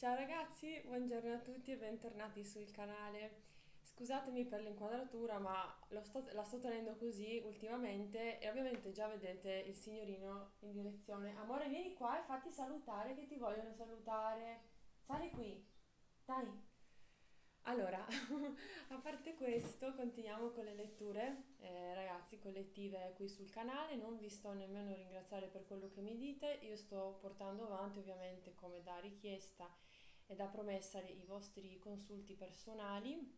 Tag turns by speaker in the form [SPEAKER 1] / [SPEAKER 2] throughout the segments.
[SPEAKER 1] Ciao ragazzi, buongiorno a tutti e bentornati sul canale. Scusatemi per l'inquadratura, ma sto- la sto tenendo così ultimamente e ovviamente già vedete il signorino in direzione. Amore, vieni qua e fatti salutare che ti vogliono salutare. Sali qui, dai. Allora, a parte questo, continuiamo con le letture, eh, ragazzi, collettive qui sul canale. Non vi sto nemmeno ringraziare per quello che mi dite. Io sto portando avanti, ovviamente, come da richiesta e da promessa, i vostri consulti personali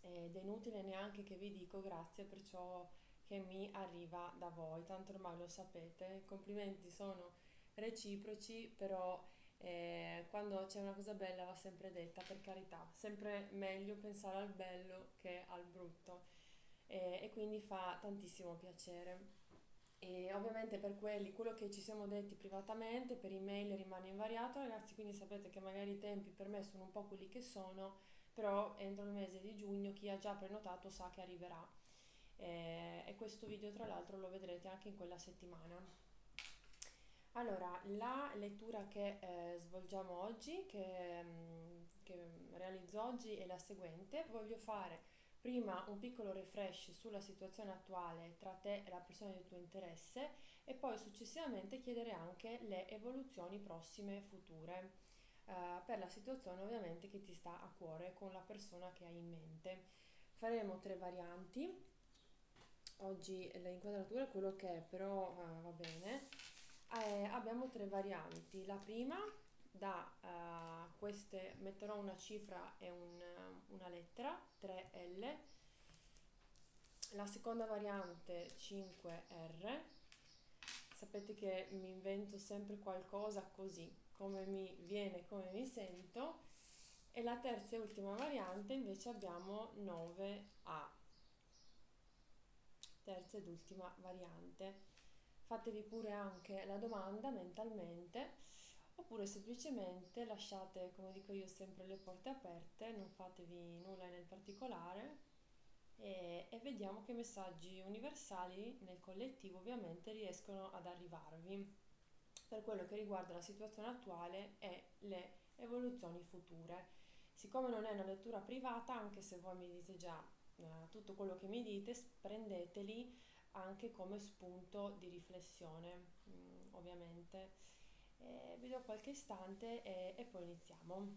[SPEAKER 1] ed è inutile neanche che vi dico grazie per ciò che mi arriva da voi, tanto ormai lo sapete. I complimenti sono reciproci, però e quando c'è una cosa bella va sempre detta, per carità, sempre meglio pensare al bello che al brutto e, e quindi fa tantissimo piacere. E ovviamente per quelli, quello che ci siamo detti privatamente, per email rimane invariato, ragazzi, quindi sapete che magari i tempi per me sono un po' quelli che sono, però entro il mese di giugno chi ha già prenotato sa che arriverà. E, e questo video tra l'altro lo vedrete anche in quella settimana. Allora, la lettura che eh, svolgiamo oggi, che, mm, che realizzo oggi, è la seguente. Voglio fare prima un piccolo refresh sulla situazione attuale tra te e la persona di tuo interesse e poi successivamente chiedere anche le evoluzioni prossime future eh, per la situazione ovviamente che ti sta a cuore con la persona che hai in mente. Faremo tre varianti. Oggi l'inquadratura è quello che è, però eh, va bene. Eh, abbiamo tre varianti. La prima, da uh, queste metterò una cifra e un, una lettera, 3L. La seconda variante 5R. Sapete che mi invento sempre qualcosa così, come mi viene, come mi sento. E la terza e ultima variante invece abbiamo 9A. Terza ed ultima variante fatevi pure anche la domanda mentalmente oppure semplicemente lasciate, come dico io, sempre le porte aperte, non fatevi nulla nel particolare e, e vediamo che messaggi universali nel collettivo ovviamente riescono ad arrivarvi per quello che riguarda la situazione attuale e le evoluzioni future. Siccome non è una lettura privata, anche se voi mi dite già eh, tutto quello che mi dite, prendeteli anche come spunto di riflessione, mm, ovviamente. E vi do qualche istante e, e poi iniziamo.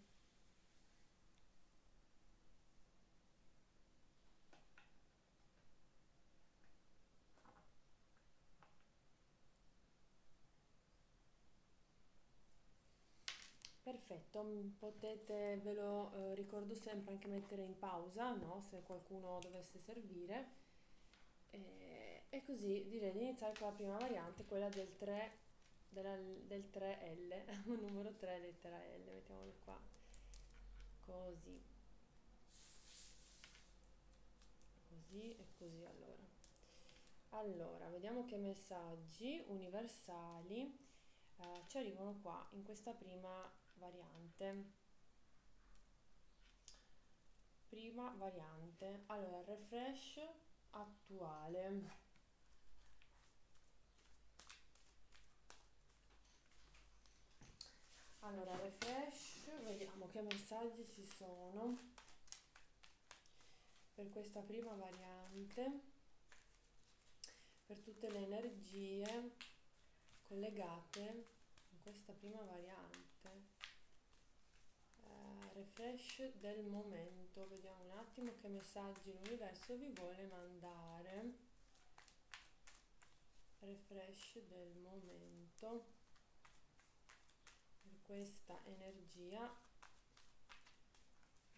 [SPEAKER 1] Perfetto, mm, potete, ve lo eh, ricordo sempre, anche mettere in pausa, no? Se qualcuno dovesse servire. E, e così direi di iniziare con la prima variante, quella del 3, della, del 3L, numero 3 lettera L, mettiamolo qua, così, così e così allora. Allora, vediamo che messaggi universali eh, ci arrivano qua in questa prima variante. Prima variante. Allora, refresh attuale allora refresh vediamo che messaggi ci sono. Per questa prima variante. Per tutte le energie collegate in questa prima variante. Eh, refresh del momento. Vediamo un attimo che messaggi l'universo vi vuole mandare. Refresh del momento questa energia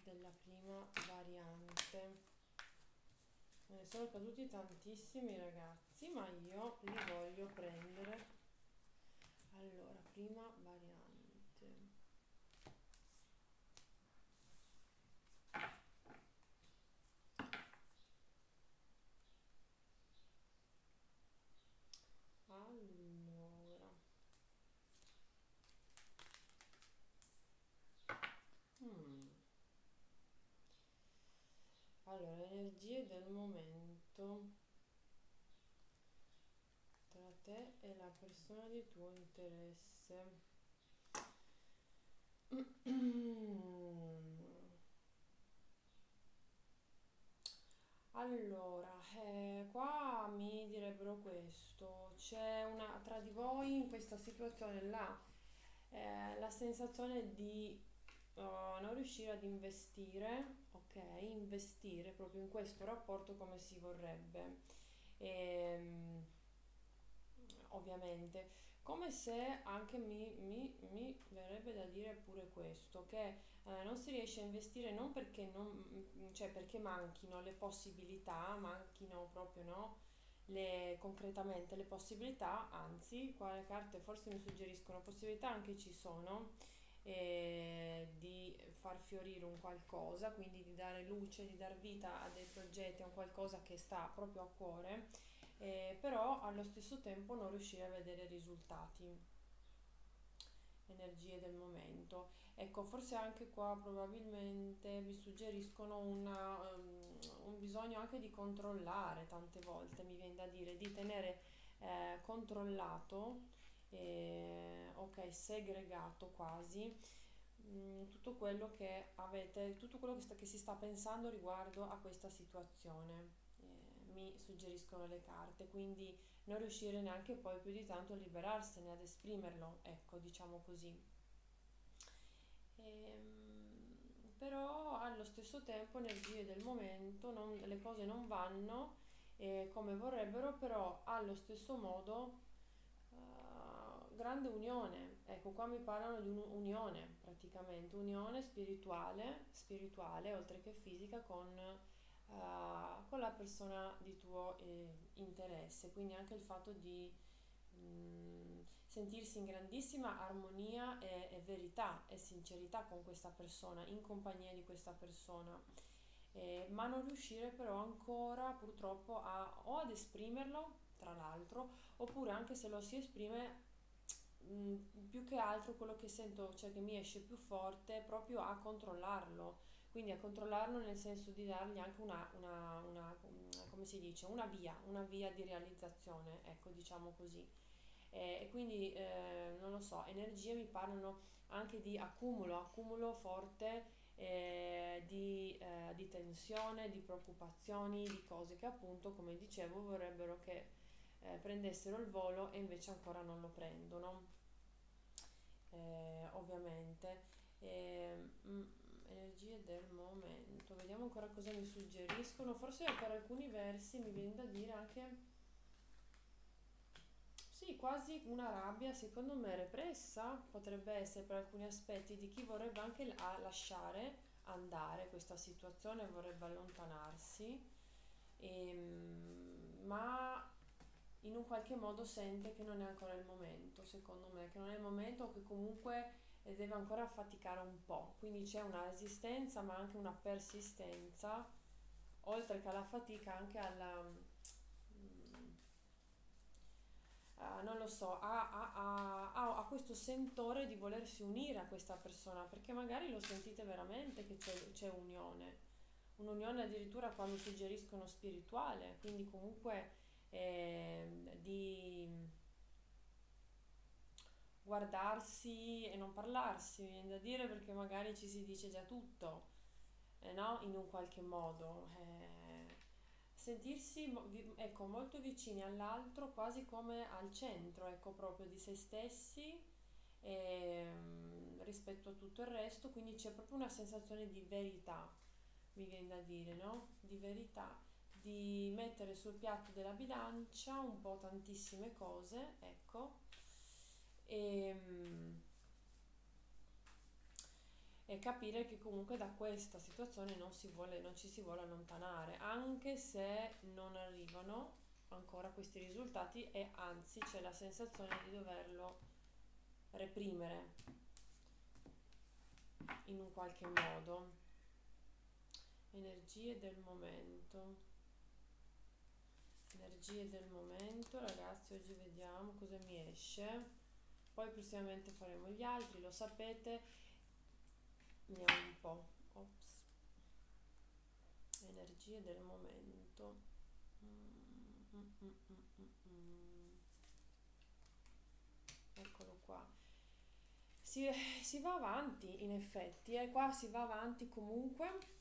[SPEAKER 1] della prima variante. Me ne sono caduti tantissimi ragazzi ma io li voglio prendere. Allora prima variante Allora. Hmm. Allora, energie del momento tra te e la persona di tuo interesse. Allora, eh, qua mi direbbero questo, c'è una, tra di voi in questa situazione là, eh, la sensazione di eh, non riuscire ad investire, ok? Investire proprio in questo rapporto come si vorrebbe. Ehm, ovviamente, come se anche mi, mi- mi verrebbe da dire pure questo, che eh, non si riesce a investire non perché, non, cioè perché manchino le possibilità, manchino proprio, no? Le, concretamente le possibilità, anzi, qua le carte forse mi suggeriscono possibilità anche ci sono eh, di far fiorire un qualcosa, quindi di dare luce, di dar vita a dei progetti, a un qualcosa che sta proprio a cuore, eh, però allo stesso tempo non riuscire a vedere risultati, energie del momento. Ecco, forse anche qua probabilmente vi suggeriscono una, um, un bisogno anche di controllare tante volte, mi viene da dire, di tenere eh, controllato, eh, ok, segregato quasi, mm, tutto quello che avete, tutto quello che, sta- che si sta pensando riguardo a questa situazione. Eh, mi suggeriscono le carte, quindi non riuscire neanche poi più di tanto a liberarsene, ad esprimerlo, ecco, diciamo così. Ehm, però allo stesso tempo energie del momento, non- le cose non vanno eh, come vorrebbero, però allo stesso modo grande unione. Ecco, qua mi parlano di un'unione praticamente, unione spirituale, spirituale oltre che fisica con, eh, con la persona di tuo eh, interesse. Quindi anche il fatto di mh, sentirsi in grandissima armonia e, e verità e sincerità con questa persona, in compagnia di questa persona. Eh, ma non riuscire però ancora purtroppo a, o ad esprimerlo, tra l'altro, oppure anche se lo si esprime, mh, più che altro quello che sento, cioè che mi esce più forte, proprio a controllarlo. Quindi a controllarlo nel senso di dargli anche una, una, una, come si dice, una via, una via di realizzazione, ecco, diciamo così. E quindi, eh, non lo so, energie mi parlano anche di accumulo, accumulo forte eh, di, eh, di tensione, di preoccupazioni, di cose che appunto, come dicevo, vorrebbero che eh, prendessero il volo e invece ancora non lo prendono, eh, ovviamente. E, mm, energie del momento, vediamo ancora cosa mi suggeriscono. Forse per alcuni versi mi viene da dire anche, sì, quasi una rabbia, secondo me repressa, potrebbe essere per alcuni aspetti di chi vorrebbe anche lasciare andare questa situazione, vorrebbe allontanarsi, ehm, ma in un qualche modo sente che non è ancora il momento, secondo me, che non è il momento o che comunque eh, deve ancora faticare un po', quindi c'è una resistenza ma anche una persistenza, oltre che alla fatica anche alla, a- non lo so, a- a- a- a questo sentore di volersi unire a questa persona, perché magari lo sentite veramente che c'è, c'è unione, un'unione addirittura qua mi suggeriscono spirituale, quindi comunque ehm, di guardarsi e non parlarsi, viene da dire perché magari ci si dice già tutto, eh, no? In un qualche modo. eh, sentirsi ecco, molto vicini all'altro, quasi come al centro, ecco, proprio di se stessi ehm, rispetto a tutto il resto, quindi c'è proprio una sensazione di verità, mi viene da dire, no? Di verità, di mettere sul piatto della bilancia un po' tantissime cose, ecco, e, mm, e capire che comunque da questa situazione non si vuole, non ci si vuole allontanare, anche se non arrivano ancora questi risultati e anzi c'è la sensazione di doverlo reprimere in un qualche modo. Energie del momento. Energie del momento, ragazzi, oggi vediamo cosa mi esce. Poi prossimamente faremo gli altri, lo sapete. Vediamo un po'. Ops. Energie del momento. Mm, mm, mm, mm, mm, mm. Eccolo qua. Si, si va avanti in effetti, e qua si va avanti comunque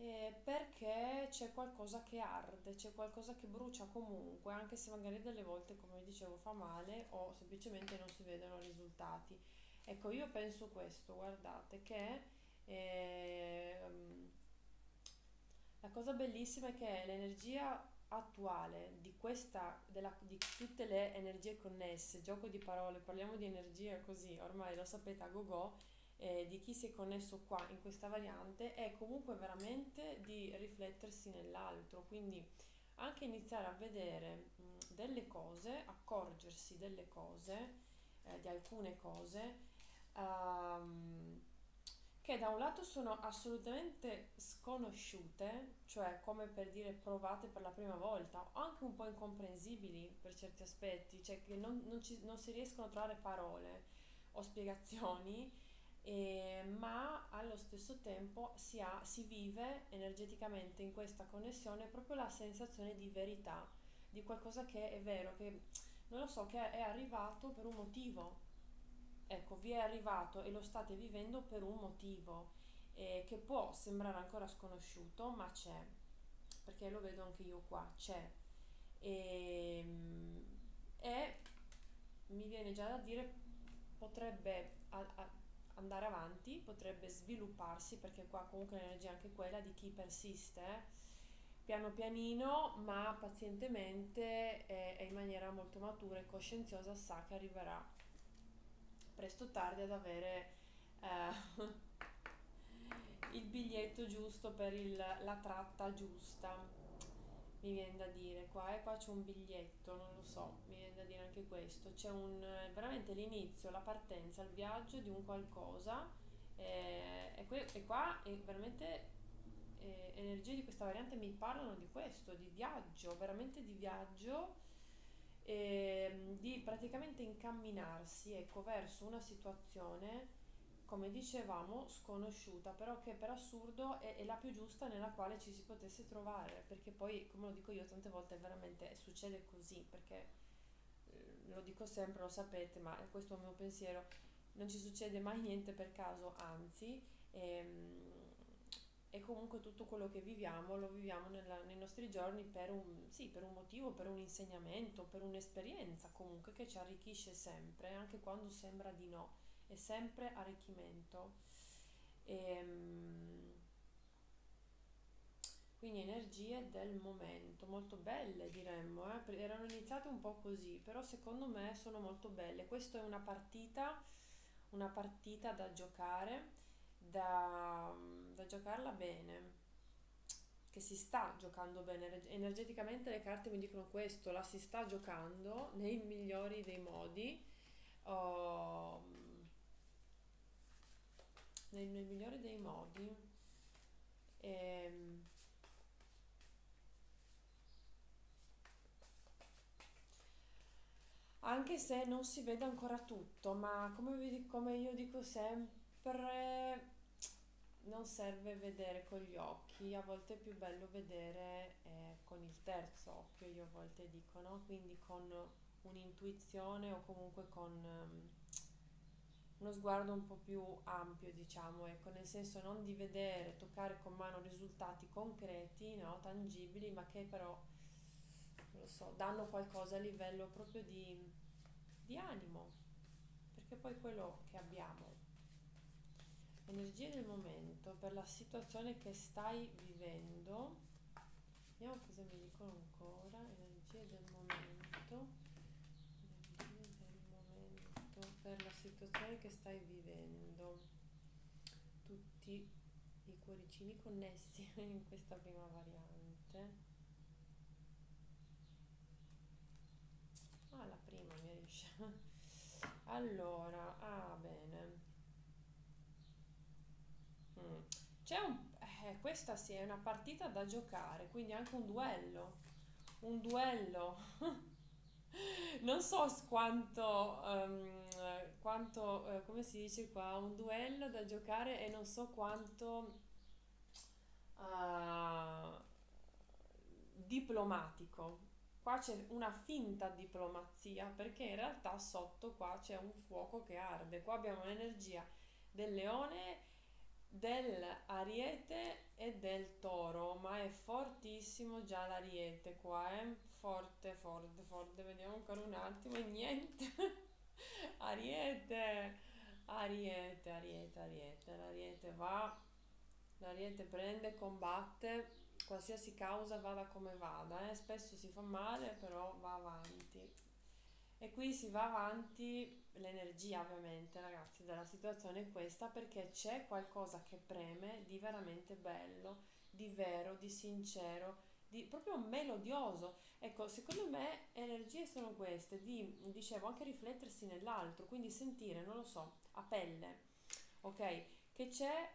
[SPEAKER 1] eh, perché c'è qualcosa che arde, c'è qualcosa che brucia comunque, anche se magari delle volte, come dicevo, fa male o semplicemente non si vedono risultati. Ecco, io penso questo, guardate, che ehm, la cosa bellissima è che l'energia attuale di questa, della, di tutte le energie connesse, gioco di parole, parliamo di energia così, ormai lo sapete a go-go, eh, di chi si è connesso qua in questa variante è comunque veramente di riflettersi nell'altro, quindi anche iniziare a vedere mh, delle cose, accorgersi delle cose, eh, di alcune cose, ehm, che da un lato sono assolutamente sconosciute, cioè come per dire provate per la prima volta, o anche un po' incomprensibili per certi aspetti, cioè che non, non ci- non si riescono a trovare parole o spiegazioni, e- ma allo stesso tempo si ha, si vive energeticamente in questa connessione proprio la sensazione di verità, di qualcosa che è vero, che non lo so, che è arrivato per un motivo Ecco, vi è arrivato e lo state vivendo per un motivo eh, che può sembrare ancora sconosciuto, ma c'è, perché lo vedo anche io qua, c'è. E, e mi viene già da dire, potrebbe a- a- andare avanti, potrebbe svilupparsi, perché qua comunque l'energia è anche quella di chi persiste, piano pianino, ma pazientemente e, e in maniera molto matura e coscienziosa sa che arriverà presto o tardi ad avere eh, il biglietto giusto per il- la tratta giusta. Mi viene da dire qua e qua c'è un biglietto, non lo so, mi viene da dire anche questo. C'è un eh, veramente l'inizio, la partenza, il viaggio di un qualcosa. eh, e, que- e qua è veramente eh, energie di questa variante mi parlano di questo, di viaggio, veramente di viaggio ehm, di praticamente incamminarsi, ecco, verso una situazione, come dicevamo, sconosciuta, però che per assurdo è, è la più giusta nella quale ci si potesse trovare, perché poi, come lo dico io tante volte, veramente succede così, perché eh, lo dico sempre, lo sapete, ma questo è il mio pensiero, non ci succede mai niente per caso, anzi, ehm, e comunque tutto quello che viviamo lo viviamo nella- nei nostri giorni per un, sì, per un motivo, per un insegnamento, per un'esperienza comunque che ci arricchisce sempre, anche quando sembra di no, è sempre arricchimento. Ehm, quindi energie del momento, molto belle diremmo, eh? Erano iniziate un po' così, però secondo me sono molto belle. Questa è una partita, una partita da giocare, da, da giocarla bene, che si sta giocando bene. Ener- Energeticamente le carte mi dicono questo, la si sta giocando nei migliori dei modi, oh, nel, nel migliore dei modi. Ehm, Anche se non si vede ancora tutto, ma come, vi- come io dico sempre, non serve vedere con gli occhi, a volte è più bello vedere eh, con il terzo occhio, io a volte dico, no? Quindi con un'intuizione o comunque con ehm, uno sguardo un po' più ampio, diciamo, ecco, nel senso non di vedere, toccare con mano risultati concreti, no? Tangibili, ma che però, non lo so, danno qualcosa a livello proprio di di animo, perché poi quello che abbiamo, energie del momento, per la situazione che stai vivendo, vediamo cosa mi dicono ancora, energie del momento, energie del momento, per la situazione che stai vivendo, tutti i cuoricini connessi in questa prima variante. Ah, la prima mi riesce. Allora, ah, bene. Mm. C'è un... Eh, questa sì, è una partita da giocare, quindi anche un duello. Un duello. Non so quanto, eh, quanto, eh, come si dice qua, un duello da giocare e non so quanto ah, diplomatico. qua c'è una finta diplomazia perché in realtà sotto qua c'è un fuoco che arde. Qua abbiamo l'energia del leone, dell'ariete e del toro, ma è fortissimo già l'ariete qua, eh? Forte, forte, forte. Vediamo ancora un attimo e niente. Ariete, Ariete, Ariete, Ariete. L'Ariete va, l'Ariete prende, combatte qualsiasi causa vada come vada, eh? spesso si fa male, però va avanti. E qui si va avanti, l'energia ovviamente ragazzi della situazione è questa perché c'è qualcosa che preme di veramente bello, di vero, di sincero, di proprio melodioso. Ecco, secondo me energie sono queste, di, dicevo, anche riflettersi nell'altro, quindi sentire, non lo so, a pelle, ok? Che c'è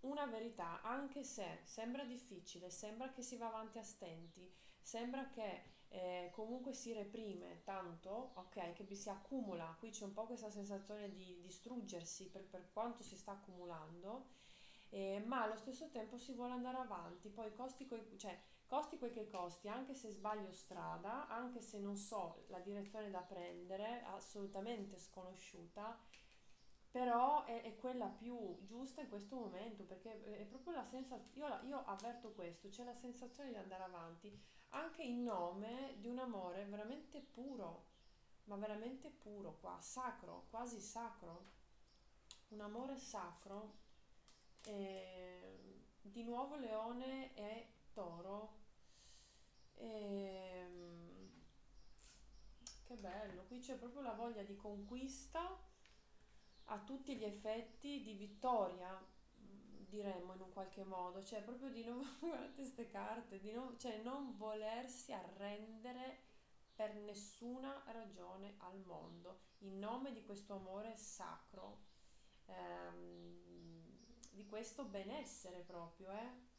[SPEAKER 1] una verità, anche se sembra difficile, sembra che si va avanti a stenti, sembra che eh, comunque si reprime tanto, ok, che si accumula, qui c'è un po' questa sensazione di distruggersi per, per quanto si sta accumulando, eh, ma allo stesso tempo si vuole andare avanti, poi costi, coi, cioè, costi quel che costi, anche se sbaglio strada, anche se non so la direzione da prendere, assolutamente sconosciuta, però è, è, quella più giusta in questo momento perché è proprio la sensazione, io, io avverto questo, c'è la sensazione di andare avanti anche in nome di un amore veramente puro, ma veramente puro qua, sacro, quasi sacro, un amore sacro. E, di nuovo leone e toro. E, che bello, qui c'è proprio la voglia di conquista a tutti gli effetti di vittoria, diremmo in un qualche modo, cioè proprio di non, queste carte, di non, cioè non volersi arrendere per nessuna ragione al mondo, in nome di questo amore sacro, ehm, di questo benessere proprio, eh?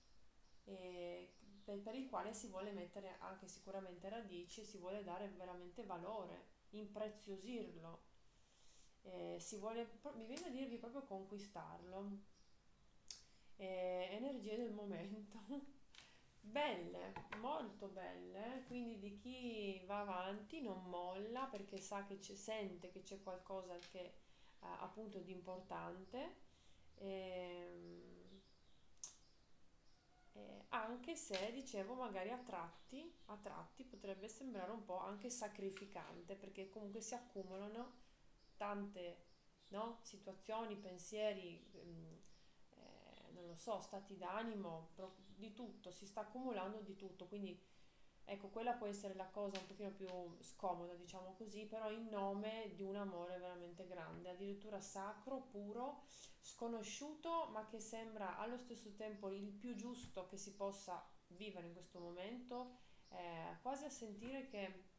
[SPEAKER 1] E per, per il quale si vuole mettere anche sicuramente radici, si vuole dare veramente valore, impreziosirlo eh, si vuole, mi viene a dirvi proprio conquistarlo. Eh, energie del momento. belle, molto belle, quindi di chi va avanti non molla perché sa che c'è, sente che c'è qualcosa che eh, appunto di importante. Ehm, eh, anche se dicevo magari a tratti, a tratti potrebbe sembrare un po' anche sacrificante perché comunque si accumulano tante no? situazioni, pensieri, ehm, eh, non lo so, stati d'animo, di tutto, si sta accumulando di tutto, quindi ecco, quella può essere la cosa un pochino più scomoda, diciamo così, però in nome di un amore veramente grande, addirittura sacro, puro, sconosciuto, ma che sembra allo stesso tempo il più giusto che si possa vivere in questo momento, eh, quasi a sentire che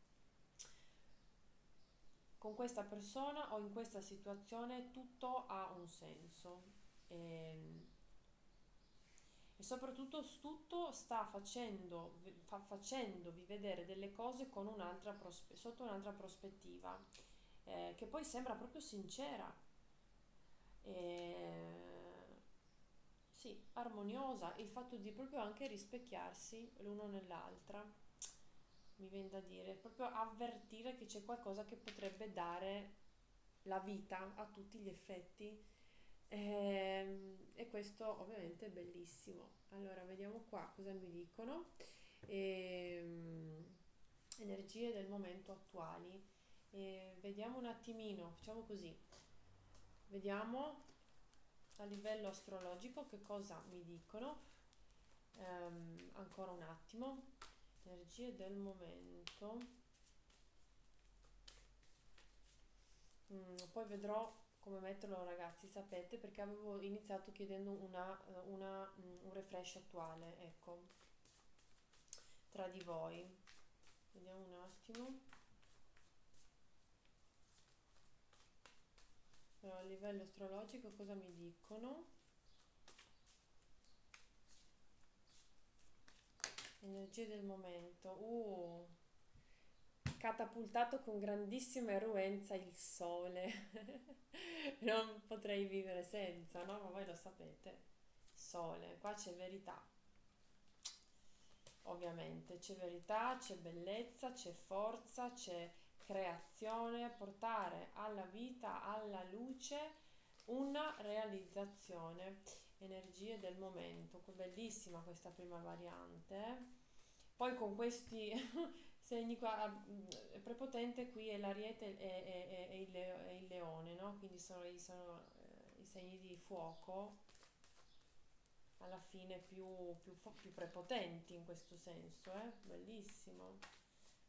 [SPEAKER 1] con questa persona o in questa situazione tutto ha un senso. E, ehm, soprattutto tutto sta facendo, fa, facendovi vedere delle cose un'altra prospe- sotto un'altra prospettiva eh, che poi sembra proprio sincera e, sì, armoniosa il fatto di proprio anche rispecchiarsi l'uno nell'altra mi viene da dire, proprio avvertire che c'è qualcosa che potrebbe dare la vita a tutti gli effetti. E, ehm, e questo ovviamente è bellissimo. Allora, vediamo qua cosa mi dicono. E, ehm, energie del momento attuali. E vediamo un attimino, facciamo così. Vediamo a livello astrologico che cosa mi dicono. Um, ancora un attimo energie del momento mm, poi vedrò come metterlo ragazzi sapete perché avevo iniziato chiedendo una, una, un refresh attuale ecco tra di voi. Vediamo un attimo. Allora, a livello astrologico cosa mi dicono? Energie del momento. Uh, catapultato con grandissima eruenza il sole. non potrei vivere senza, no? Ma voi lo sapete. Sole, qua c'è verità. ovviamente. C'è verità, c'è bellezza, c'è forza, c'è creazione, portare alla vita, alla luce una realizzazione, energie del momento. Bellissima questa prima variante. Poi con questi segni qua, mm, prepotente qui è l'ariete e, e, e, il, e il, leone, no? Quindi sono, sono eh, i segni di fuoco alla fine più, più, più prepotenti in questo senso, eh? Bellissimo.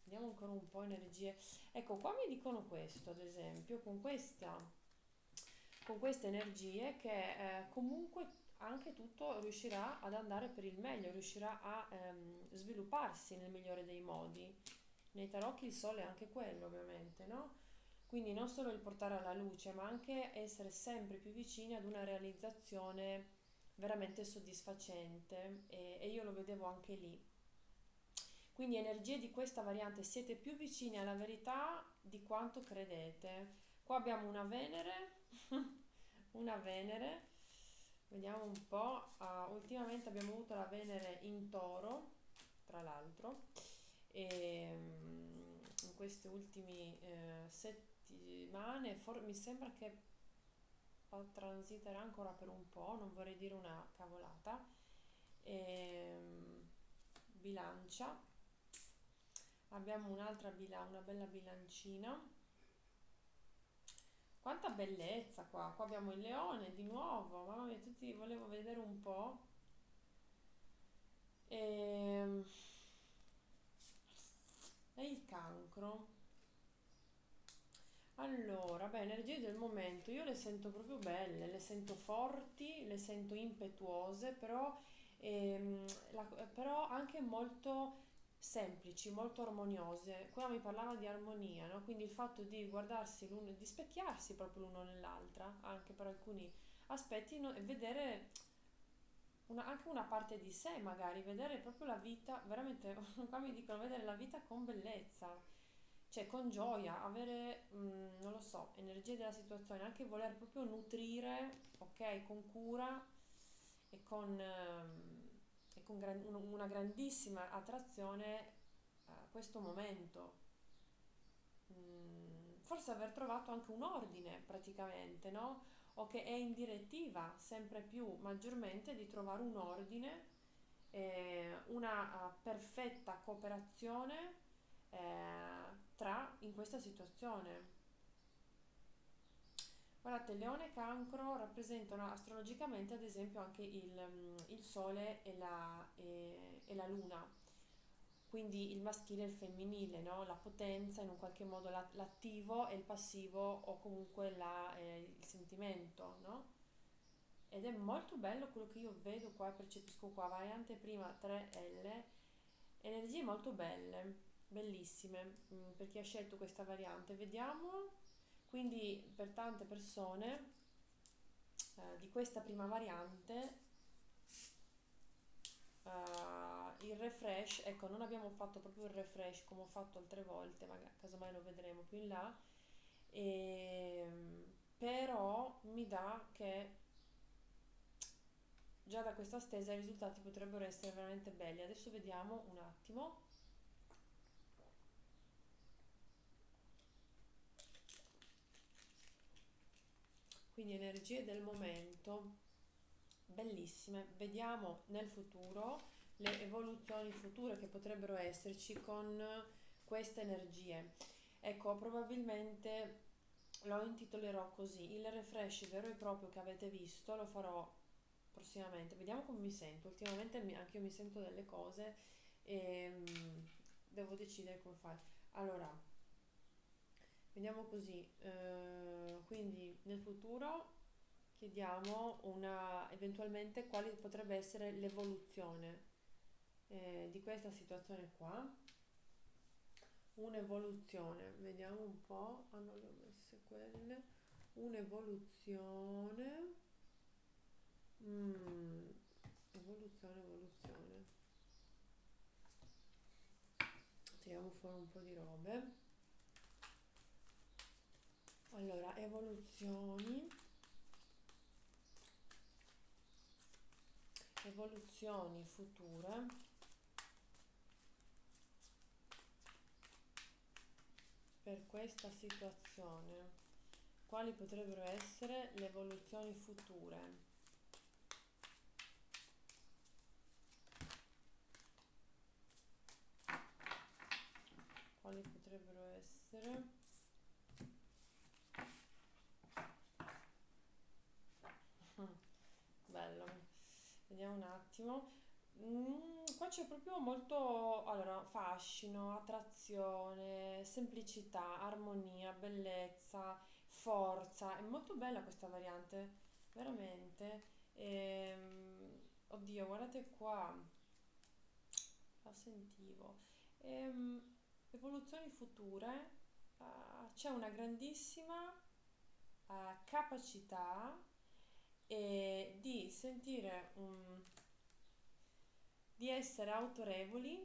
[SPEAKER 1] Vediamo ancora un po' energie. Ecco, qua mi dicono questo, ad esempio, con questa, con queste energie che eh, comunque anche tutto riuscirà ad andare per il meglio, riuscirà a ehm, svilupparsi nel migliore dei modi. Nei tarocchi il sole è anche quello, ovviamente, no? Quindi non solo il portare alla luce, ma anche essere sempre più vicini ad una realizzazione veramente soddisfacente e, e io lo vedevo anche lì. Quindi energie di questa variante siete più vicini alla verità di quanto credete. Qua abbiamo una Venere, una Venere, vediamo un po', uh, ultimamente abbiamo avuto la Venere in toro, tra l'altro, e um, in queste ultime uh, settimane for- mi sembra che transiterà ancora per un po', non vorrei dire una cavolata. E, um, bilancia, abbiamo un'altra bila, una bella bilancina. Quanta bellezza qua! Qua abbiamo il leone di nuovo, mamma mia, tutti volevo vedere un po'. E, e il cancro. Allora, beh, energie del momento, io le sento proprio belle, le sento forti, le sento impetuose, però, ehm, la- però anche molto semplici, molto armoniose. Qua mi parlava di armonia, no? Quindi il fatto di guardarsi l'uno, di specchiarsi proprio l'uno nell'altra, anche per alcuni aspetti, no? e vedere una- anche una parte di sé, magari, vedere proprio la vita, veramente, qua mi dicono vedere la vita con bellezza cioè con gioia, avere, mh, non lo so, energie della situazione, anche voler proprio nutrire, ok, con cura e con, ehm, e con gran- un- una grandissima attrazione a questo momento. Mm, forse aver trovato anche un ordine praticamente, no? O che è in direttiva sempre più maggiormente di trovare un ordine, eh, una uh, perfetta cooperazione eh, tra in questa situazione. Guardate, Leone e Cancro rappresentano astrologicamente ad esempio anche il, mm, il Sole e la, e, e la Luna, quindi il maschile e il femminile, no? la potenza, in un qualche modo la, l'attivo e il passivo o comunque la, eh, il sentimento. No? Ed è molto bello quello che io vedo qua e percepisco qua, variante prima 3L, energie molto belle bellissime mm, per chi ha scelto questa variante. Vediamo, quindi per tante persone eh, di questa prima variante uh, il refresh, ecco non abbiamo fatto proprio il refresh come ho fatto altre volte, ma casomai lo vedremo più in là, e, ehm, però mi dà che già da questa stesa i risultati potrebbero essere veramente belli. Adesso vediamo un attimo. Quindi energie del momento bellissime. Vediamo nel futuro le evoluzioni future che potrebbero esserci con queste energie. Ecco probabilmente lo intitolerò così. Il refresh vero e proprio che avete visto lo farò prossimamente. Vediamo come mi sento. Ultimamente anche io mi sento delle cose e um, devo decidere come fare. Allora Vediamo così, eh, quindi nel futuro chiediamo una, eventualmente quale potrebbe essere l'evoluzione eh, di questa situazione qua. Un'evoluzione, vediamo un po', ah le ho messe quelle, un'evoluzione, mm, evoluzione, evoluzione. Tiriamo fuori un po' di robe allora evoluzioni. Evoluzioni future. Per questa situazione quali potrebbero essere le evoluzioni future? Quali potrebbero essere? Vediamo un attimo. Mm, qua c'è proprio molto, allora, fascino, attrazione, semplicità, armonia, bellezza, forza. È molto bella questa variante, veramente. Ehm, oddio, guardate qua, la sentivo. Ehm, evoluzioni future, eh, c'è una grandissima eh, capacità eh, di sentire un di essere autorevoli,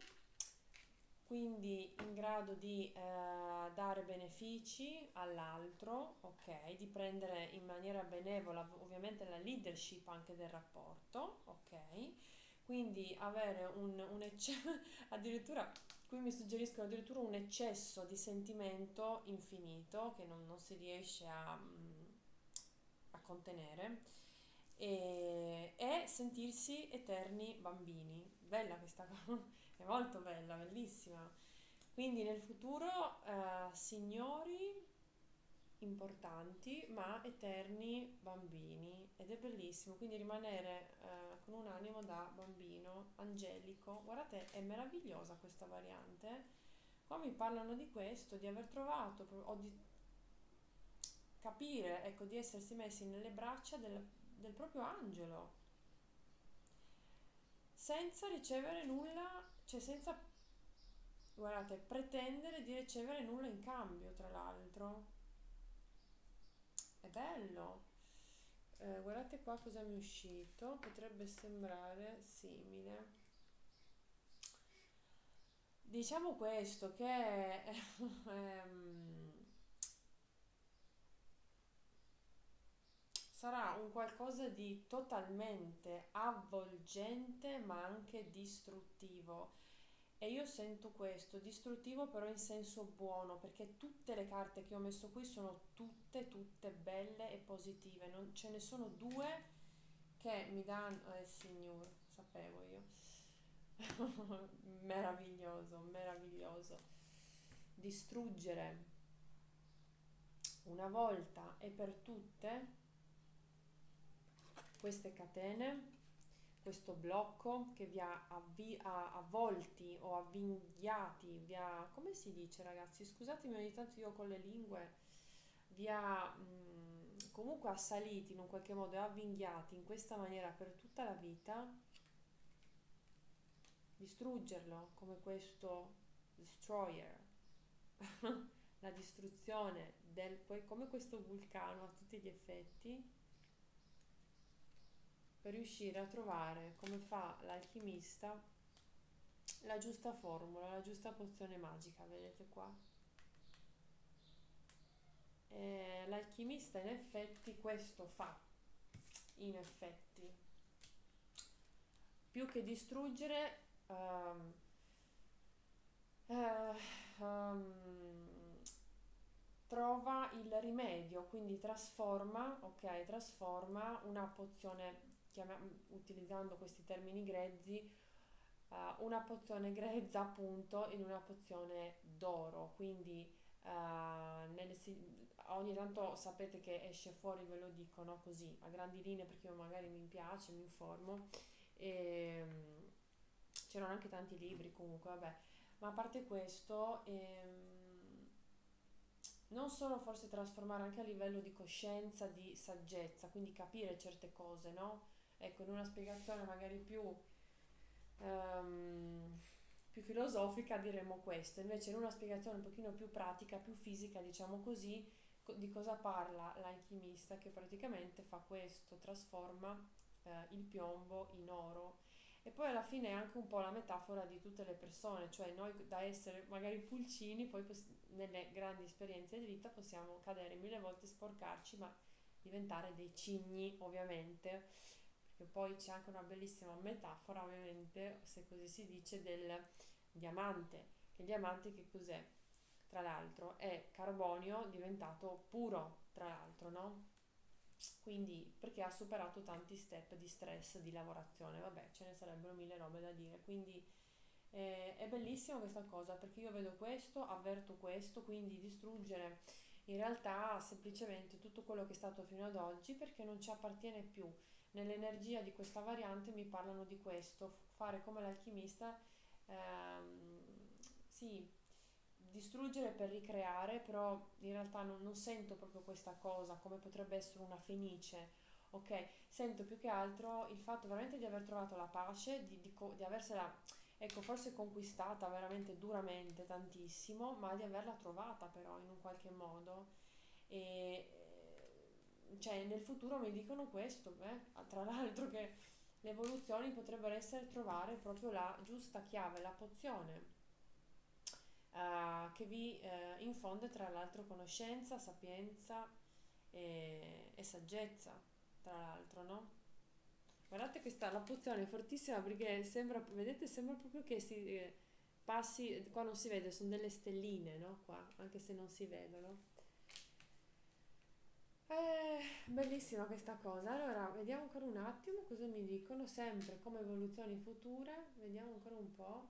[SPEAKER 1] quindi in grado di eh, dare benefici all'altro, ok, di prendere in maniera benevola ovviamente la leadership anche del rapporto, ok, quindi avere un, un eccesso, addirittura qui mi suggeriscono addirittura un eccesso di sentimento infinito che non, non si riesce a, mm, a contenere e, e sentirsi eterni bambini. Bella questa cosa, è molto bella, bellissima. Quindi nel futuro eh, signori importanti ma eterni bambini ed è bellissimo quindi rimanere eh, con un animo da bambino angelico guardate è meravigliosa questa variante qua mi parlano di questo di aver trovato o di capire ecco di essersi messi nelle braccia del, del proprio angelo, senza ricevere nulla, cioè senza, guardate, pretendere di ricevere nulla in cambio, tra l'altro. È bello. Eh, guardate qua cosa mi è uscito, potrebbe sembrare simile. Diciamo questo che ehm, sarà un qualcosa di totalmente avvolgente ma anche distruttivo. E io sento questo, distruttivo però in senso buono, perché tutte le carte che ho messo qui sono tutte, tutte belle e positive. Non, ce ne sono due che mi danno... Eh signor, sapevo io. meraviglioso, meraviglioso. Distruggere una volta e per tutte queste catene, questo blocco che vi ha avvi- avvolti o avvinghiati, vi ha, come si dice ragazzi? Scusatemi ogni tanto io con le lingue, vi ha mh, comunque assaliti in un qualche modo e avvinghiati in questa maniera per tutta la vita, distruggerlo come questo destroyer, la distruzione del, come questo vulcano a tutti gli effetti per riuscire a trovare, come fa l'alchimista, la giusta formula, la giusta pozione magica, vedete qua? E l'alchimista in effetti questo fa, in effetti. Più che distruggere, um, uh, um, trova il rimedio, quindi trasforma, ok, trasforma una pozione utilizzando questi termini grezzi, uh, una pozione grezza appunto in una pozione d'oro, quindi uh, nelle, ogni tanto sapete che esce fuori, ve lo dico, no? così, a grandi linee perché io magari mi piace, mi informo. E, um, c'erano anche tanti libri comunque, vabbè. Ma a parte questo, ehm, non solo forse trasformare anche a livello di coscienza, di saggezza, quindi capire certe cose, no? Ecco, in una spiegazione magari più, um, più filosofica diremmo questo, invece in una spiegazione un pochino più pratica, più fisica, diciamo così, di cosa parla l'alchimista che praticamente fa questo, trasforma eh, il piombo in oro. E poi alla fine è anche un po' la metafora di tutte le persone, cioè noi da essere magari pulcini, poi nelle grandi esperienze di vita possiamo cadere mille volte, sporcarci, ma diventare dei cigni ovviamente che poi c'è anche una bellissima metafora, ovviamente, se così si dice, del diamante. Il diamante che cos'è? tra l'altro, è carbonio diventato puro, tra l'altro, no? Quindi perché ha superato tanti step di stress di lavorazione, vabbè, ce ne sarebbero mille robe da dire, quindi eh, è bellissima questa cosa perché io vedo questo, avverto questo, quindi distruggere in realtà semplicemente tutto quello che è stato fino ad oggi perché non ci appartiene più. Nell'energia di questa variante mi parlano di questo, fare come l'alchimista, ehm, sì, distruggere per ricreare, però in realtà non, non sento proprio questa cosa come potrebbe essere una fenice, ok? Sento più che altro il fatto veramente di aver trovato la pace, di, di, di aversela, ecco, forse conquistata veramente duramente tantissimo, ma di averla trovata però in un qualche modo. E cioè nel futuro mi dicono questo, eh? tra l'altro che le evoluzioni potrebbero essere trovare proprio la giusta chiave, la pozione uh, che vi uh, infonde tra l'altro conoscenza, sapienza e, e saggezza, tra l'altro, no? Guardate questa, la pozione è fortissima perché sembra, vedete, sembra proprio che si eh, passi, qua non si vede, sono delle stelline, no? Qua, anche se non si vedono. Eh, bellissima questa cosa. Allora, vediamo ancora un attimo cosa mi dicono, sempre come evoluzioni future. Vediamo ancora un po'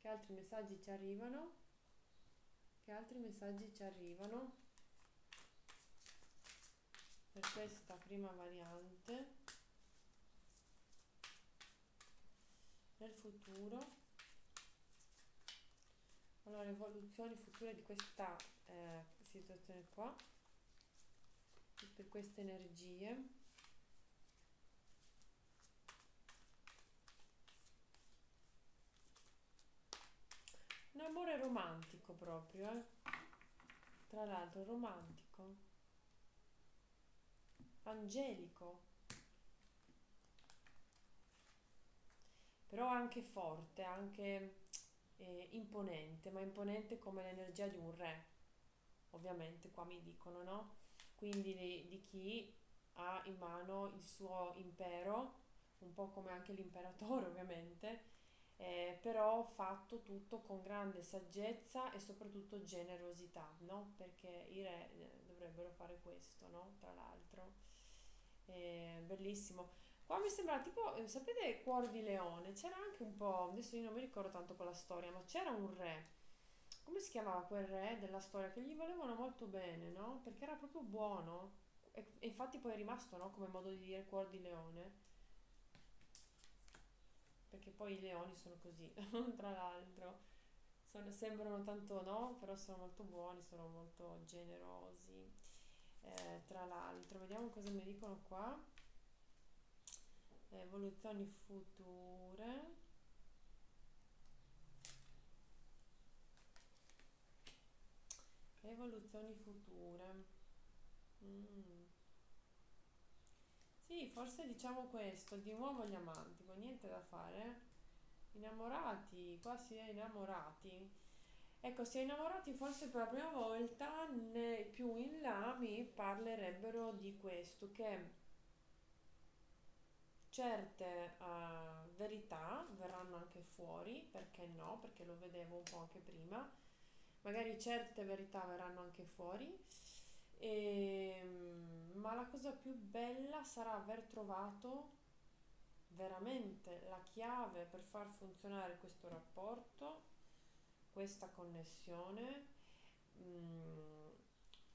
[SPEAKER 1] che altri messaggi ci arrivano. Che altri messaggi ci arrivano per questa prima variante nel futuro? Allora, evoluzioni future di questa eh, situazione qua, per queste energie. Un amore romantico proprio, eh? Tra l'altro romantico, angelico, però anche forte, anche eh, imponente, ma imponente come l'energia di un re, ovviamente qua mi dicono, no? Quindi di, di chi ha in mano il suo impero, un po' come anche l'imperatore ovviamente, eh, però fatto tutto con grande saggezza e soprattutto generosità, no? Perché i re eh, dovrebbero fare questo, no? Tra l'altro. Eh, bellissimo. Qua mi sembra tipo, eh, sapete, Cuore di Leone? C'era anche un po', adesso io non mi ricordo tanto quella storia, ma c'era un re. Come si chiamava quel re della storia? Che gli volevano molto bene, no? Perché era proprio buono. E, e infatti poi è rimasto, no? Come modo di dire Cuore di Leone perché poi i leoni sono così, tra l'altro. Sono, sembrano tanto no, però sono molto buoni, sono molto generosi. Eh, tra l'altro, vediamo cosa mi dicono qua. Evoluzioni future. Evoluzioni future. Mm. Sì, forse diciamo questo, di nuovo gli amanti, con niente da fare. Innamorati, qua si è innamorati. Ecco, si è innamorati forse per la prima volta, né più in là mi parlerebbero di questo, che certe uh, verità verranno anche fuori, perché no? Perché lo vedevo un po' anche prima. Magari certe verità verranno anche fuori e, ehm, ma la cosa più bella sarà aver trovato veramente la chiave per far funzionare questo rapporto, questa connessione mh, mm,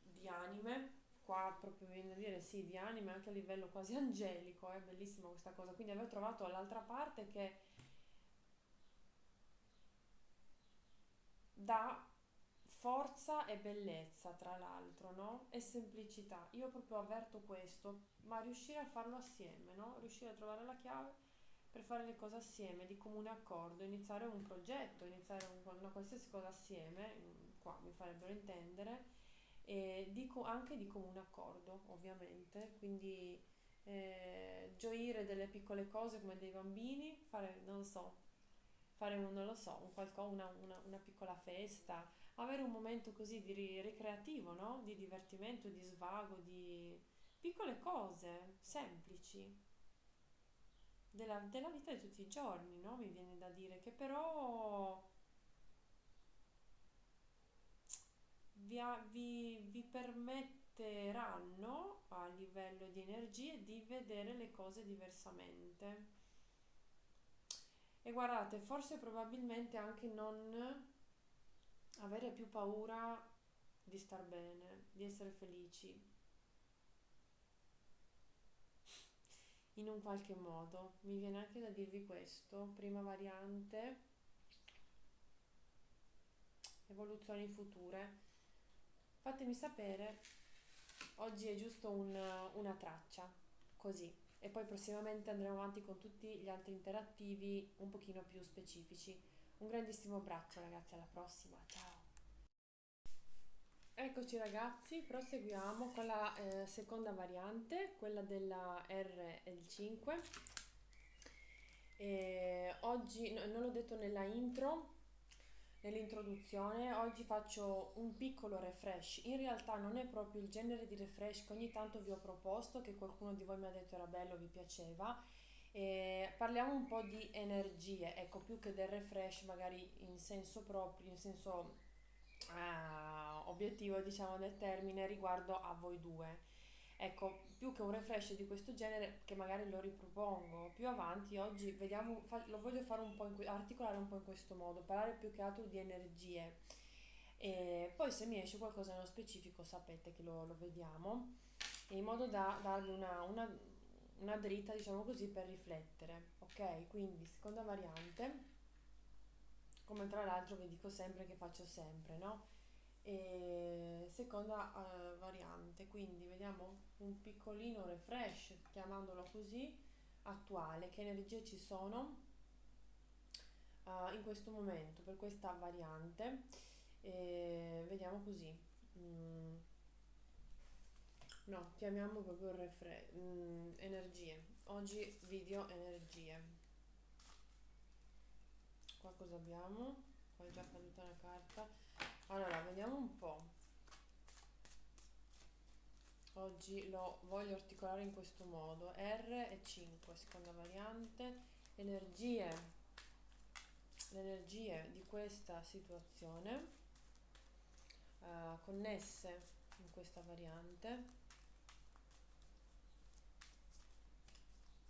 [SPEAKER 1] di anime. Qua proprio viene a dire sì, di anime anche a livello quasi angelico, è bellissima questa cosa. Quindi aver trovato l'altra parte che dà forza e bellezza, tra l'altro, no? E semplicità. Io proprio avverto questo, ma riuscire a farlo assieme, no? Riuscire a trovare la chiave per fare le cose assieme, di comune accordo, iniziare un progetto, iniziare un, una qualsiasi cosa assieme, mm, qua mi farebbero intendere, e dico anche di comune accordo, ovviamente, quindi eh, gioire delle piccole cose come dei bambini, fare, non so, fare un, non lo so, un qualco, una, una, una piccola festa, avere un momento così di ricreativo, no? Di divertimento, di svago, di piccole cose semplici della, della vita di tutti i giorni, no? Mi viene da dire che però vi, vi- vi permetteranno a livello di energie di vedere le cose diversamente. E guardate, forse probabilmente anche non avere più paura di star bene, di essere felici, in un qualche modo. Mi viene anche da dirvi questo, prima variante, evoluzioni future. Fatemi sapere, oggi è giusto un- una traccia, così. E poi prossimamente andremo avanti con tutti gli altri interattivi un pochino più specifici. Un grandissimo abbraccio ragazzi, alla prossima, ciao! Eccoci ragazzi, proseguiamo con la eh, seconda variante, quella della RL5. E oggi, no, non l'ho detto nella intro, nell'introduzione, oggi faccio un piccolo refresh. In realtà non è proprio il genere di refresh che ogni tanto vi ho proposto, che qualcuno di voi mi ha detto era bello, vi piaceva. E parliamo un po' di energie, ecco, più che del refresh, magari in senso proprio, in senso ah, obiettivo, diciamo, del termine riguardo a voi due. Ecco, più che un refresh di questo genere, che magari lo ripropongo più avanti, oggi vediamo, lo voglio fare un po' in articolare un po' in questo modo, parlare più che altro di energie. E poi se mi esce qualcosa nello specifico sapete che lo, lo vediamo, in modo da darvi una, una, una dritta, diciamo così, per riflettere. Ok? Quindi, seconda variante, come tra l'altro vi dico sempre che faccio sempre, no? E seconda eh, variante, quindi vediamo un piccolino refresh, chiamandolo così, attuale, che energie ci sono eh, in questo momento per questa variante. E vediamo così. Mm, no, chiamiamo proprio refresh, mm, energie. Oggi video energie. Qua cosa abbiamo? Qua è già caduta una carta. Allora, vediamo un po'. Oggi lo voglio articolare in questo modo. R e 5, seconda variante. Energie. Le energie di questa situazione eh, connesse in questa variante.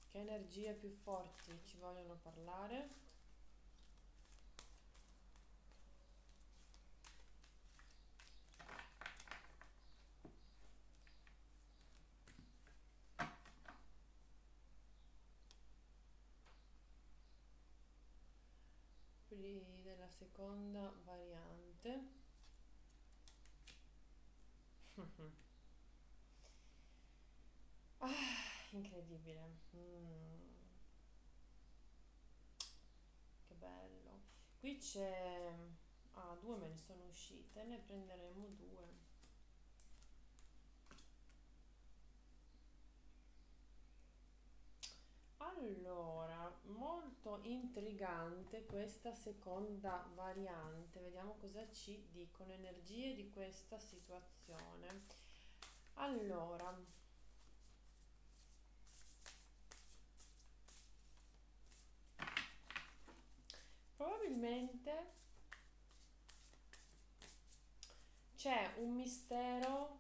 [SPEAKER 1] Che energie più forti ci vogliono parlare? Pri- della seconda variante. Ah, incredibile. Mm, che bello. Qui c'è... Ah, due me ne sono uscite, ne prenderemo due. Allora, molto intrigante questa seconda variante. Vediamo cosa ci dicono energie di questa situazione. Allora, probabilmente c'è un mistero,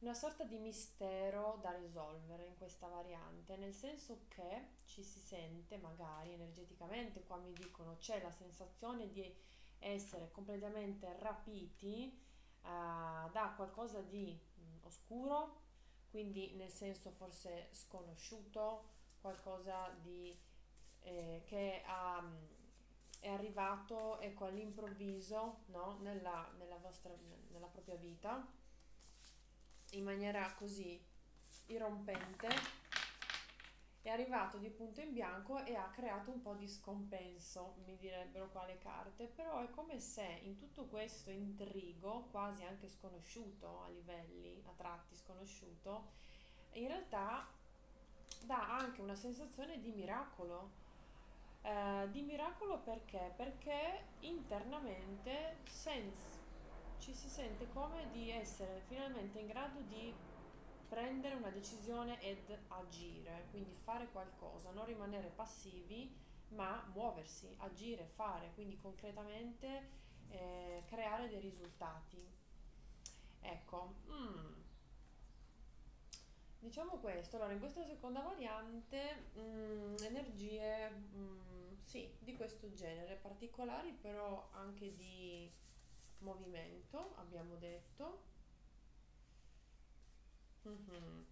[SPEAKER 1] una sorta di mistero da risolvere in questa variante, nel senso che ci si sente magari energeticamente, qua mi dicono c'è la sensazione di essere completamente rapiti eh, da qualcosa di mh, oscuro, quindi nel senso forse sconosciuto, qualcosa di, eh, che ha, mh, è arrivato ecco, all'improvviso no? nella, nella vostra, nella propria vita in maniera così irrompente, è arrivato di punto in bianco e ha creato un po' di scompenso, mi direbbero qua le carte, però è come se in tutto questo intrigo, quasi anche sconosciuto a livelli, a tratti sconosciuto, in realtà dà anche una sensazione di miracolo. Eh, di miracolo perché? Perché internamente senza ci si sente come di essere finalmente in grado di prendere una decisione ed agire, quindi fare qualcosa, non rimanere passivi, ma muoversi, agire, fare, quindi concretamente eh, creare dei risultati. Ecco, mm, diciamo questo. Allora, in questa seconda variante, mm, energie, mm, sì, di questo genere, particolari però anche di movimento, abbiamo detto. Mhm.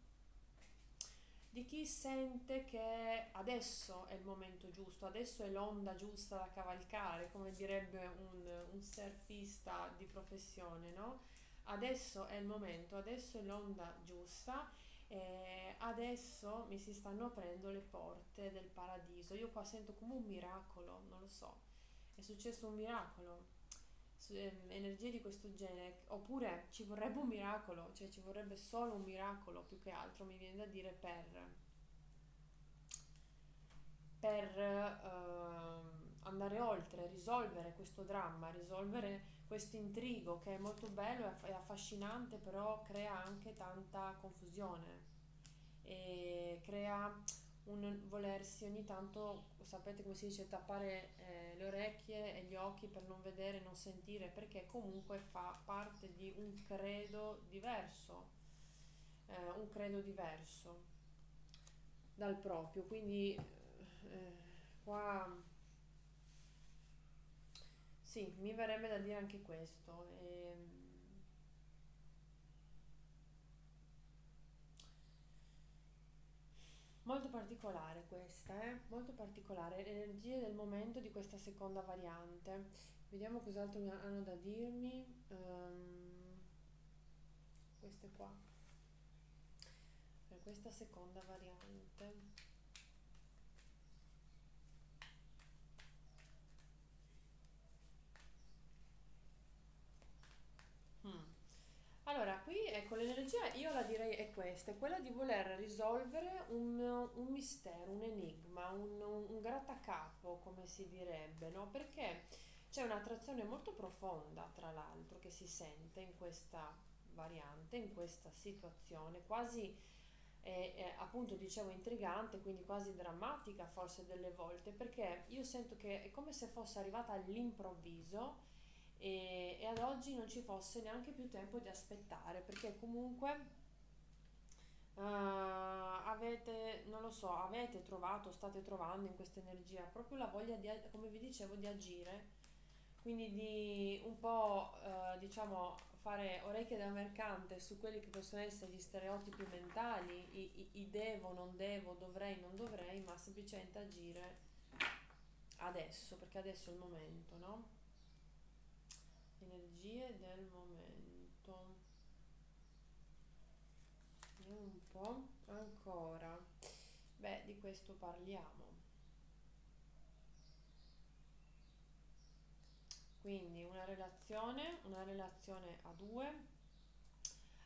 [SPEAKER 1] Di chi sente che adesso è il momento giusto, adesso è l'onda giusta da cavalcare, come direbbe un, un surfista di professione, no? Adesso è il momento, adesso è l'onda giusta, e adesso mi si stanno aprendo le porte del paradiso. Io qua sento come un miracolo, non lo so, è successo un miracolo energie di questo genere, oppure ci vorrebbe un miracolo, cioè ci vorrebbe solo un miracolo più che altro, mi viene da dire, per, per ehm, andare oltre, risolvere questo dramma, risolvere questo intrigo che è molto bello e affascinante, però crea anche tanta confusione. E crea un volersi ogni tanto, sapete come si dice, tappare eh, le orecchie e gli occhi per non vedere, non sentire, perché comunque fa parte di un credo diverso, eh, un credo diverso dal proprio. Quindi eh, qua sì, mi verrebbe da dire anche questo. ehm, Molto particolare questa, eh? Molto particolare. Le energie del momento di questa seconda variante. Vediamo cos'altro hanno da dirmi. Ehm, queste qua. Per questa seconda variante. Mm. Allora, qui ecco l'energia, io la direi è questa, è quella di voler risolvere un, un mistero, un enigma, un, un grattacapo, come si direbbe, no? Perché c'è un'attrazione molto profonda, tra l'altro, che si sente in questa variante, in questa situazione, quasi, eh, eh, appunto, dicevo, intrigante, quindi quasi drammatica forse delle volte, perché io sento che è come se fosse arrivata all'improvviso e, e ad oggi non ci fosse neanche più tempo di aspettare perché comunque eh, avete, non lo so, avete trovato, state trovando in questa energia proprio la voglia di, come vi dicevo, di agire, quindi di un po', eh, diciamo, fare orecchie da mercante su quelli che possono essere gli stereotipi mentali, i, i, i devo, non devo, dovrei, non dovrei, ma semplicemente agire adesso, perché adesso è il momento, no? Energie del momento. Vediamo un po'. Ancora. Beh, di questo parliamo. Quindi una relazione, una relazione a due,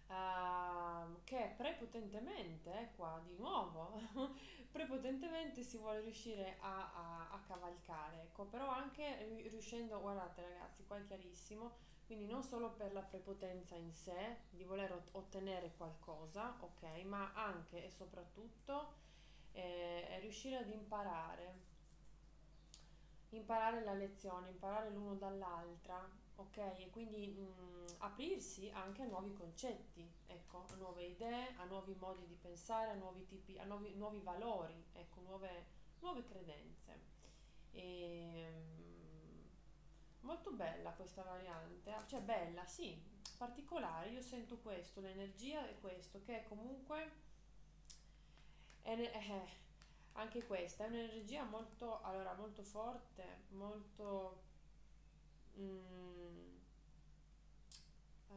[SPEAKER 1] ehm, che prepotentemente, eh, qua di nuovo, prepotentemente si vuole riuscire a, a- a cavalcare, ecco, però anche ri- riuscendo, guardate ragazzi, qua è chiarissimo, quindi non solo per la prepotenza in sé, di voler ot- ottenere qualcosa, ok, ma anche e soprattutto eh, riuscire ad imparare, imparare la lezione, imparare l'uno dall'altra, ok? E quindi mh, aprirsi anche a nuovi concetti, ecco, a nuove idee, a nuovi modi di pensare, a nuovi tipi, a nuovi, nuovi valori, ecco, nuove, nuove credenze. E, mh, molto bella questa variante, ah, cioè bella, sì, particolare, io sento questo, l'energia è questo, che comunque è, eh, anche questa è un'energia molto, allora, molto forte, molto mm, eh,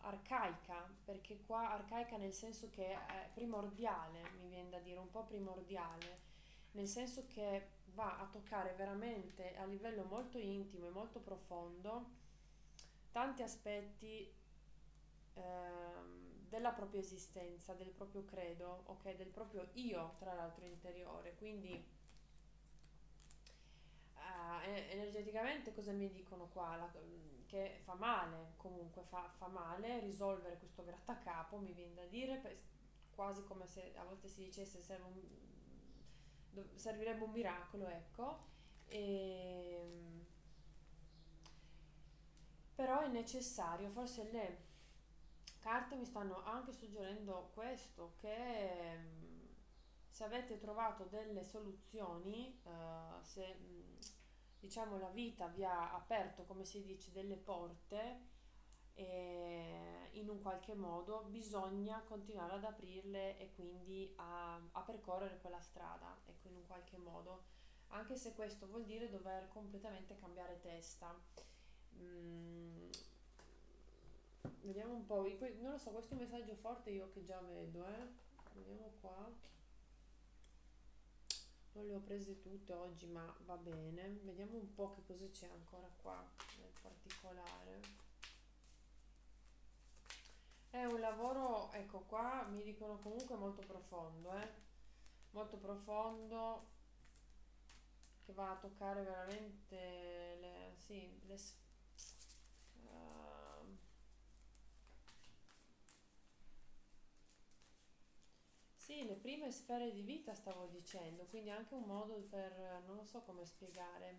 [SPEAKER 1] arcaica, perché qua arcaica nel senso che è primordiale, mi viene da dire, un po' primordiale, nel senso che va a toccare veramente a livello molto intimo e molto profondo tanti aspetti ehm, della propria esistenza, del proprio credo, ok, del proprio io, tra l'altro interiore. Quindi Ah, e- energeticamente cosa mi dicono qua? La- che fa male, comunque fa, fa male risolvere questo grattacapo, mi viene da dire, quasi come se a volte si dicesse serve un- servirebbe un miracolo, ecco. E, però è necessario, forse le carte mi stanno anche suggerendo questo, che mm, se avete trovato delle soluzioni, eh, se mm, diciamo la vita vi ha aperto, come si dice, delle porte, e in un qualche modo bisogna continuare ad aprirle e quindi a, a percorrere quella strada, ecco, in un qualche modo, anche se questo vuol dire dover completamente cambiare testa. Mm, Vediamo un po', non lo so, questo è un messaggio forte io che già vedo, eh. Vediamo qua. Non le ho prese tutte oggi, ma va bene. Vediamo un po' che cosa c'è ancora qua nel particolare. È un lavoro, ecco qua, mi dicono comunque molto profondo, eh. Molto profondo, che va a toccare veramente le, sì, le sfere Sì, le prime sfere di vita stavo dicendo, quindi anche un modo per, non lo so come spiegare.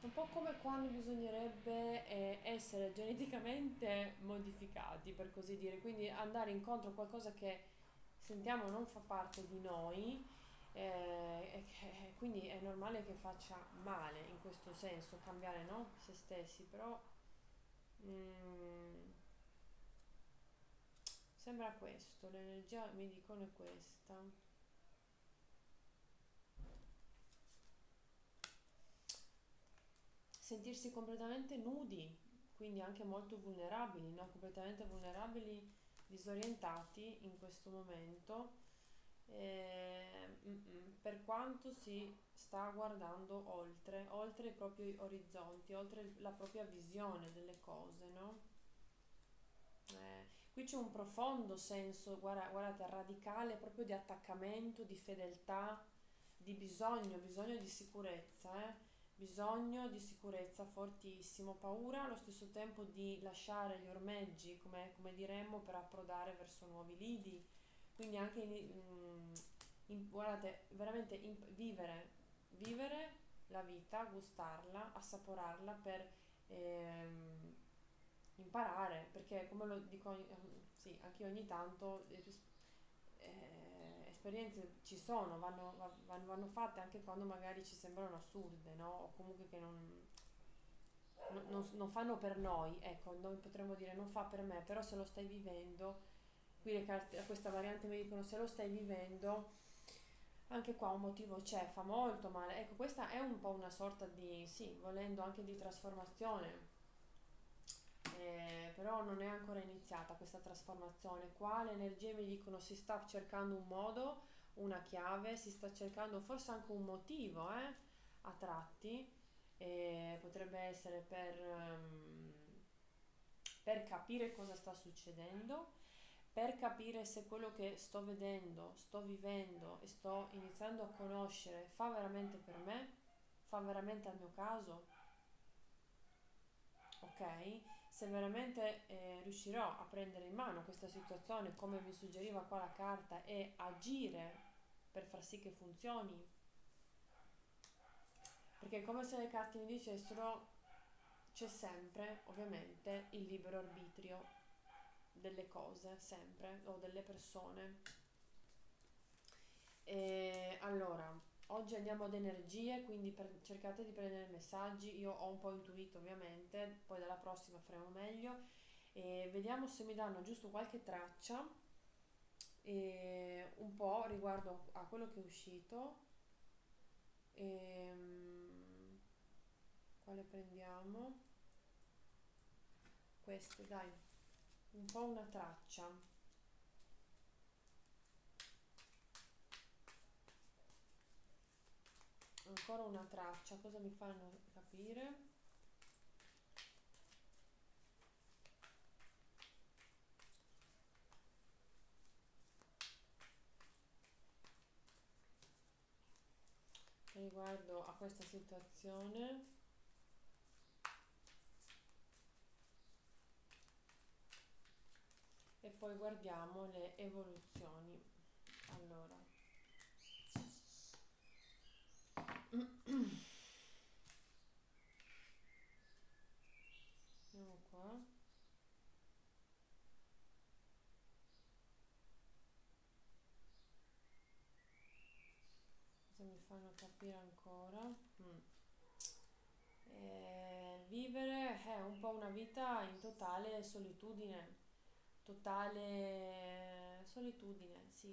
[SPEAKER 1] Un po' come quando bisognerebbe eh, essere geneticamente modificati, per così dire, quindi andare incontro a qualcosa che sentiamo non fa parte di noi eh, e quindi è normale che faccia male in questo senso, cambiare no? se stessi, però mm, sembra questo, l'energia mi dicono è questa. Sentirsi completamente nudi, quindi anche molto vulnerabili, no? completamente vulnerabili, disorientati in questo momento eh, per quanto si sta guardando oltre, oltre i propri orizzonti, oltre la propria visione delle cose, no? Eh, qui c'è un profondo senso, guarda, guardate, radicale proprio di attaccamento, di fedeltà, di bisogno, bisogno di sicurezza, eh? bisogno di sicurezza fortissimo, paura allo stesso tempo di lasciare gli ormeggi, come, come diremmo, per approdare verso nuovi lidi quindi anche in, in, in, guardate, veramente in, vivere, vivere la vita, gustarla, assaporarla per ehm, imparare, perché come lo dico, sì, anche ogni tanto eh, eh, esperienze ci sono, vanno, vanno, vanno, fatte anche quando magari ci sembrano assurde, no? O comunque che non, non, non fanno per noi, ecco, noi potremmo dire non fa per me, però se lo stai vivendo qui le carte, questa variante mi dicono se lo stai vivendo, anche qua un motivo c'è, fa molto male. Ecco, questa è un po' una sorta di, sì, volendo anche di trasformazione, eh, però non è ancora iniziata questa trasformazione. Qua le energie mi dicono si sta cercando un modo, una chiave, si sta cercando forse anche un motivo, eh, a tratti, eh, potrebbe essere per, um, per capire cosa sta succedendo per capire se quello che sto vedendo, sto vivendo e sto iniziando a conoscere fa veramente per me, fa veramente al mio caso, ok? Se veramente eh, riuscirò a prendere in mano questa situazione come mi suggeriva qua la carta e agire per far sì che funzioni, perché come se le carte mi dicessero c'è sempre ovviamente il libero arbitrio delle cose sempre o delle persone. E allora, oggi andiamo ad energie, quindi per, cercate di prendere messaggi. Io ho un po' intuito ovviamente, poi dalla prossima faremo meglio. E vediamo se mi danno giusto qualche traccia e un po' riguardo a quello che è uscito. E, um, quale prendiamo? Queste, dai un po' una traccia. Ancora una traccia cosa mi fanno capire? Riguardo a questa situazione e poi guardiamo le evoluzioni allora Vediamo qua. Cosa mi fanno capire ancora? Mm. Eh, vivere è un po' una vita in totale solitudine, totale solitudine, sì.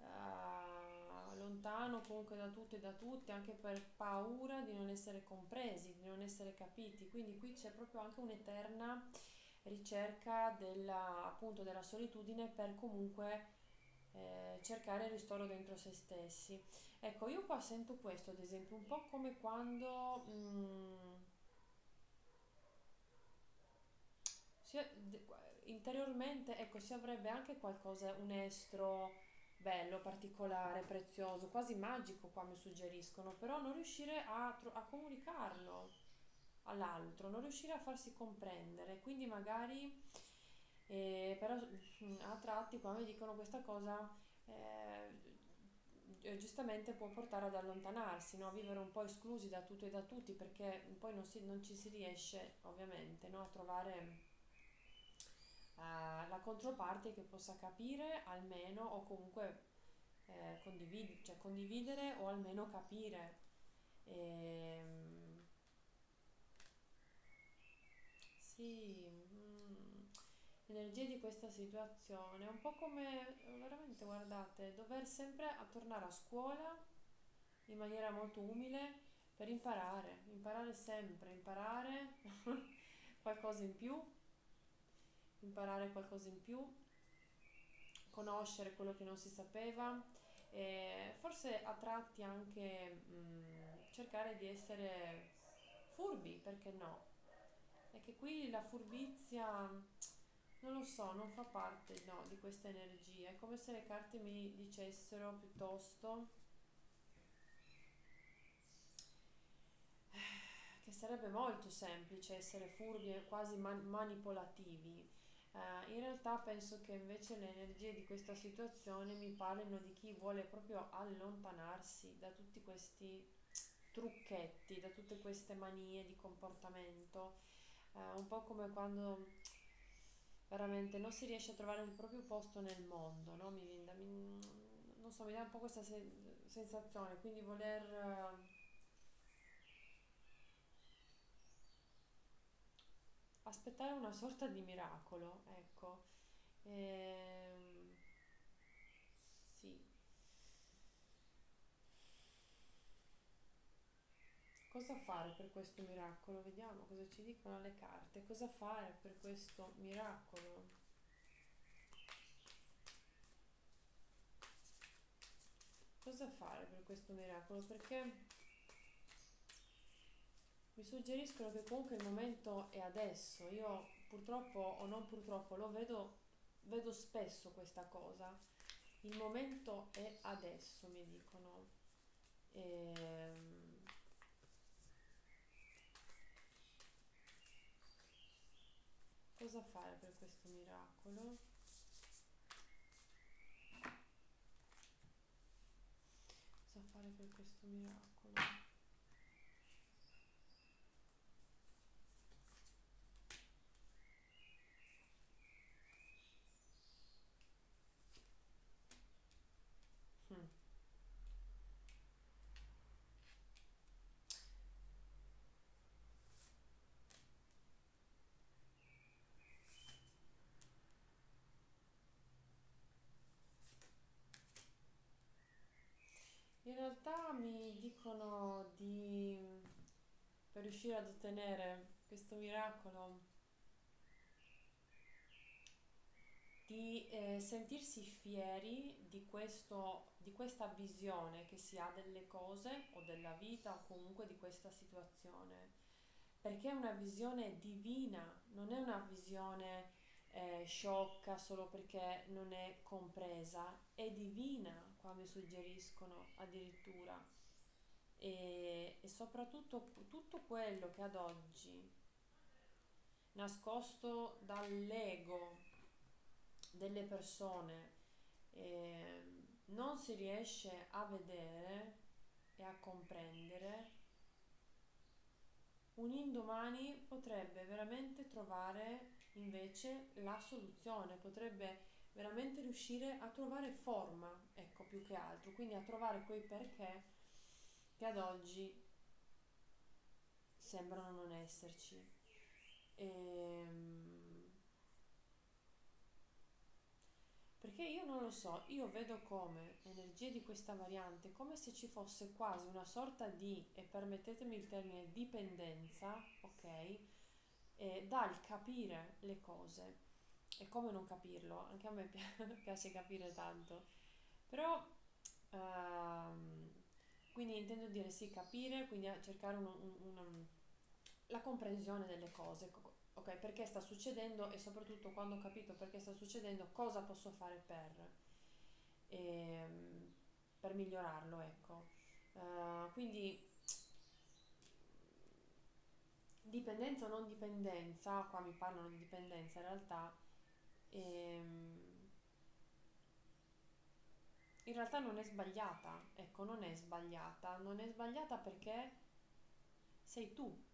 [SPEAKER 1] Eh, lontano comunque da tutto e da tutti, anche per paura di non essere compresi, di non essere capiti. Quindi qui c'è proprio anche un'eterna ricerca della, appunto, della solitudine per comunque eh, cercare il ristoro dentro se stessi. Ecco, io qua sento questo, ad esempio, un po' come quando mm, interiormente, ecco, si avrebbe anche qualcosa, un estro bello, particolare, prezioso, quasi magico qua mi suggeriscono, però non riuscire a, a comunicarlo all'altro, non riuscire a farsi comprendere, quindi magari, eh, però mm, a tratti qua mi dicono questa cosa, eh, gi- giustamente può portare ad allontanarsi, no? A vivere un po' esclusi da tutto e da tutti, perché poi non, si- non ci si riesce, ovviamente, no? A trovare eh, la controparte che possa capire almeno o comunque eh, condivid- cioè condividere o almeno capire. Ehm, sì, mm, l'energia di questa situazione è un po' come, veramente, guardate, dover sempre a tornare a scuola in maniera molto umile per imparare, imparare sempre, imparare qualcosa in più, imparare qualcosa in più, conoscere quello che non si sapeva e forse a tratti anche mm, cercare di essere furbi, perché no? È che qui la furbizia, non lo so, non fa parte, no, di questa energia. È come se le carte mi dicessero piuttosto che sarebbe molto semplice essere furbi e quasi man- manipolativi. Eh, in realtà penso che invece le energie di questa situazione mi parlino di chi vuole proprio allontanarsi da tutti questi trucchetti, da tutte queste manie di comportamento, Eh, un po' come quando veramente non si riesce a trovare il proprio posto nel mondo, no? Mi mi- non so, mi dà un po' questa se- sensazione, quindi voler eh, aspettare una sorta di miracolo, ecco. Ehm, sì. Cosa fare per questo miracolo? Vediamo cosa ci dicono le carte. Cosa fare per questo miracolo? Cosa fare per questo miracolo? Perché mi suggeriscono che comunque il momento è adesso. Io purtroppo o non purtroppo lo vedo, vedo spesso questa cosa. Il momento è adesso, mi dicono. Ehm, cosa fare per questo miracolo? Cosa fare per questo miracolo? Hmm. In realtà mi dicono di, per riuscire ad ottenere questo miracolo, di eh, sentirsi fieri di questo, di questa visione che si ha delle cose o della vita o comunque di questa situazione, perché è una visione divina, non è una visione eh, sciocca solo perché non è compresa, è divina, qua suggeriscono addirittura. E, e soprattutto tutto quello che ad oggi, nascosto dall'ego delle persone, eh, non si riesce a vedere, e a comprendere, un indomani potrebbe veramente trovare invece la soluzione, potrebbe veramente riuscire a trovare forma, ecco, più che altro, quindi a trovare quei perché che ad oggi sembrano non esserci. Ehm, Perché io non lo so, io vedo come energie di questa variante, come se ci fosse quasi una sorta di, e permettetemi il termine, dipendenza, ok? E dal capire le cose. E come non capirlo? Anche a me piace capire tanto. Però, ehm, quindi intendo dire sì, capire, quindi cercare un, un, una, la comprensione delle cose, ok, perché sta succedendo e soprattutto quando ho capito perché sta succedendo, cosa posso fare per, ehm, per migliorarlo, ecco. Uh, quindi dipendenza o non dipendenza, qua mi parlano di dipendenza in realtà, ehm, in realtà non è sbagliata, ecco, non è sbagliata, non è sbagliata perché sei tu,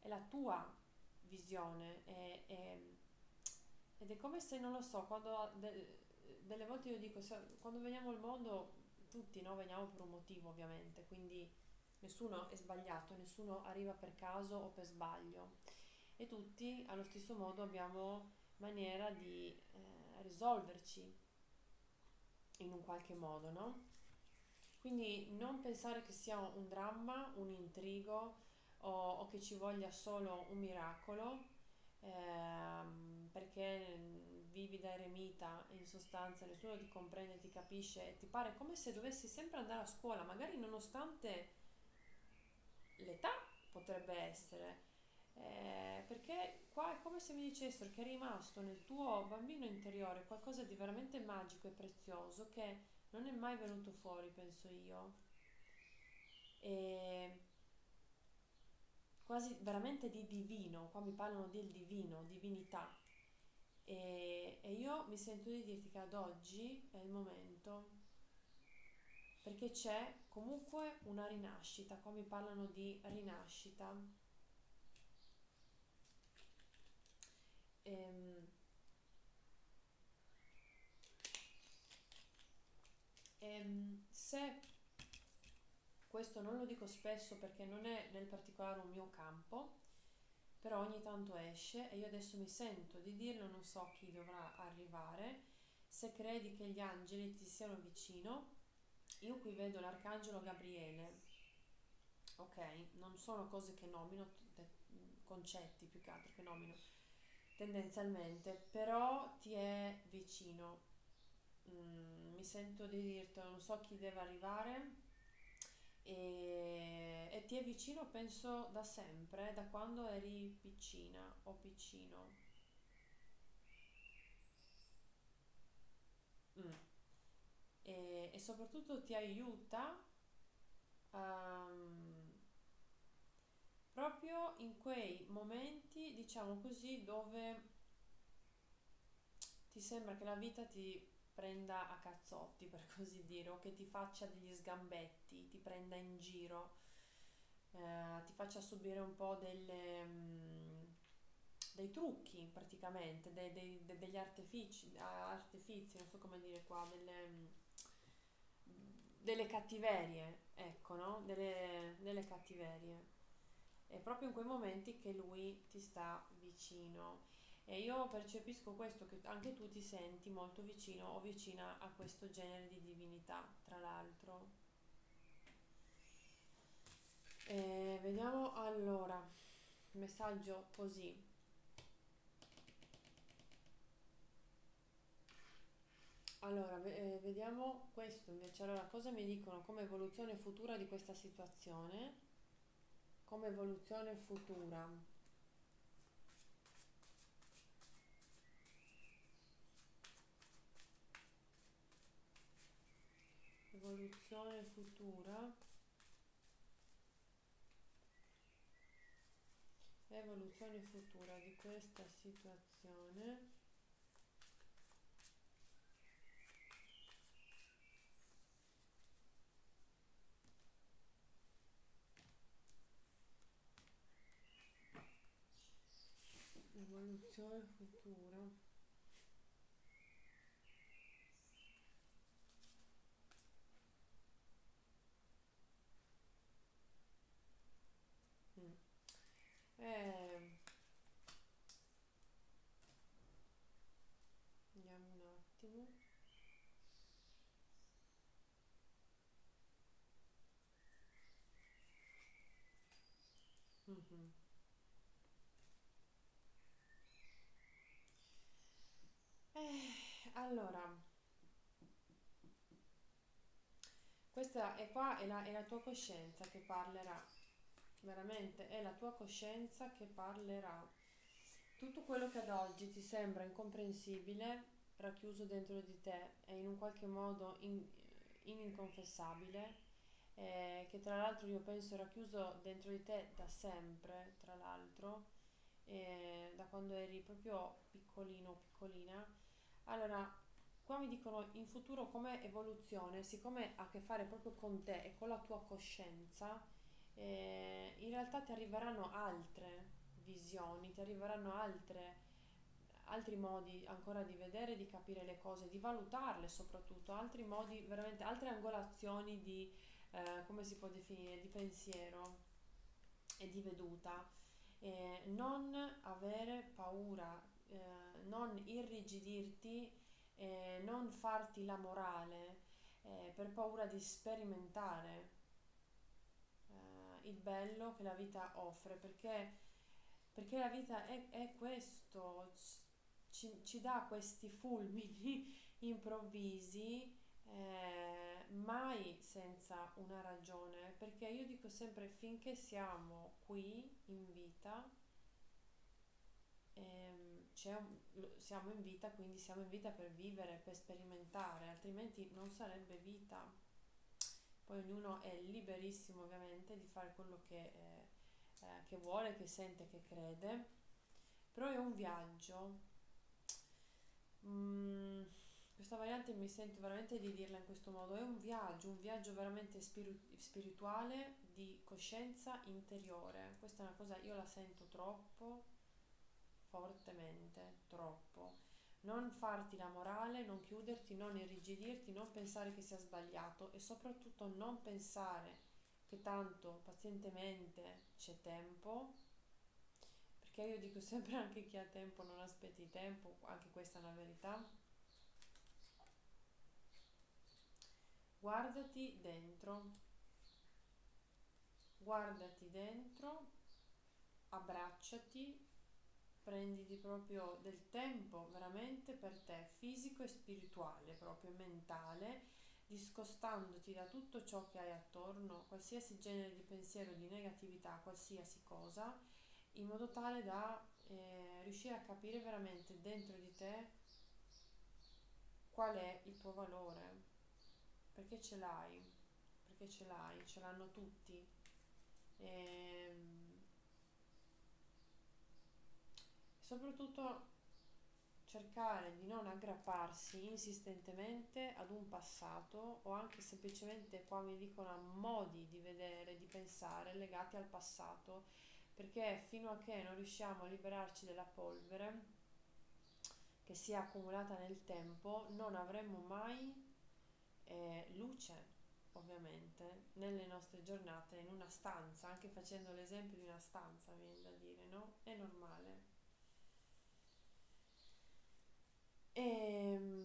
[SPEAKER 1] è la tua visione e, e, ed è come se, non lo so, quando de, delle volte io dico, se, quando veniamo al mondo tutti no, veniamo per un motivo ovviamente, quindi nessuno è sbagliato, nessuno arriva per caso o per sbaglio e tutti allo stesso modo abbiamo maniera di eh, risolverci in un qualche modo, no? Quindi non pensare che sia un dramma, un intrigo, o, o che ci voglia solo un miracolo, ehm, perché vivi da eremita e in sostanza nessuno ti comprende, ti capisce, ti pare come se dovessi sempre andare a scuola, magari nonostante l'età potrebbe essere. Eh, perché qua è come se mi dicessero che è rimasto nel tuo bambino interiore qualcosa di veramente magico e prezioso che non è mai venuto fuori, penso io. E quasi veramente di divino, qua mi parlano del divino, divinità. E, e io mi sento di dirti che ad oggi è il momento, perché c'è comunque una rinascita, qua mi parlano di rinascita. Ehm, ehm, se questo non lo dico spesso perché non è nel particolare un mio campo, però ogni tanto esce e io adesso mi sento di dirlo, non so chi dovrà arrivare. Se credi che gli angeli ti siano vicino, io qui vedo l'arcangelo Gabriele. Ok, non sono cose che nomino, concetti più che altro che nomino tendenzialmente, però ti è vicino. Mm, mi sento di dirtelo, non so chi deve arrivare e, e ti è vicino penso da sempre, da quando eri piccina o piccino. Mm. E, e, soprattutto ti aiuta um, proprio in quei momenti, diciamo così, dove ti sembra che la vita ti prenda a cazzotti, per così dire, o che ti faccia degli sgambetti, ti prenda in giro, eh, ti faccia subire un po' delle, mm, dei trucchi praticamente, dei, dei, de, degli artifici, artifici, non so come dire qua, delle, mm, delle cattiverie, ecco, no? Delle, delle cattiverie. È proprio in quei momenti che lui ti sta vicino e io percepisco questo, che anche tu ti senti molto vicino o vicina a questo genere di divinità, tra l'altro. E vediamo allora, messaggio così. Allora, eh, vediamo questo invece. Allora, cosa mi dicono come evoluzione futura di questa situazione? Come evoluzione futura. evoluzione futura evoluzione futura di questa situazione evoluzione futura. Mm. Eh, vediamo un attimo. Mhm. Eh, allora, questa è qua, è la, è la tua coscienza che parlerà, veramente è la tua coscienza che parlerà. Tutto quello che ad oggi ti sembra incomprensibile, racchiuso dentro di te e in un qualche modo in- ininconfessabile, eh, che tra l'altro io penso racchiuso dentro di te da sempre, tra l'altro, eh, da quando eri proprio piccolino o piccolina. Allora, qua mi dicono in futuro come evoluzione, siccome ha a che fare proprio con te e con la tua coscienza, eh, in realtà ti arriveranno altre visioni, ti arriveranno altre, altri modi ancora di vedere, di capire le cose, di valutarle soprattutto, altri modi, veramente altre angolazioni di, eh, come si può definire, di pensiero e di veduta. Eh, non avere paura, eh, non irrigidirti, eh, non farti la morale eh, per paura di sperimentare eh, il bello che la vita offre, perché, perché la vita è, è questo, ci, ci dà questi fulmini improvvisi, eh, mai senza una ragione, perché io dico sempre finché siamo qui in vita, ehm, un- siamo in vita, quindi siamo in vita per vivere, per sperimentare, altrimenti non sarebbe vita. Poi ognuno è liberissimo ovviamente di fare quello che, eh, eh, che vuole, che sente, che crede, però è un viaggio. Mm, questa variante mi sento veramente di dirla in questo modo, è un viaggio, un viaggio veramente spiru- spirituale di coscienza interiore. Questa è una cosa, io la sento troppo fortemente, troppo. Non farti la morale, non chiuderti, non irrigidirti, non pensare che sia sbagliato e soprattutto non pensare che tanto pazientemente c'è tempo, perché io dico sempre anche chi ha tempo non aspetti tempo, anche questa è una verità. Guardati dentro, guardati dentro, abbracciati prenditi proprio del tempo veramente per te, fisico e spirituale, proprio mentale, discostandoti da tutto ciò che hai attorno, qualsiasi genere di pensiero, di negatività, qualsiasi cosa, in modo tale da eh, riuscire a capire veramente dentro di te qual è il tuo valore, perché ce l'hai, perché ce l'hai, ce l'hanno tutti. Ehm, soprattutto cercare di non aggrapparsi insistentemente ad un passato o anche semplicemente qua mi dicono a modi di vedere, di pensare legati al passato, perché fino a che non riusciamo a liberarci della polvere che si è accumulata nel tempo, non avremo mai eh, luce, ovviamente, nelle nostre giornate, in una stanza, anche facendo l'esempio di una stanza, viene da dire, no? È normale. E,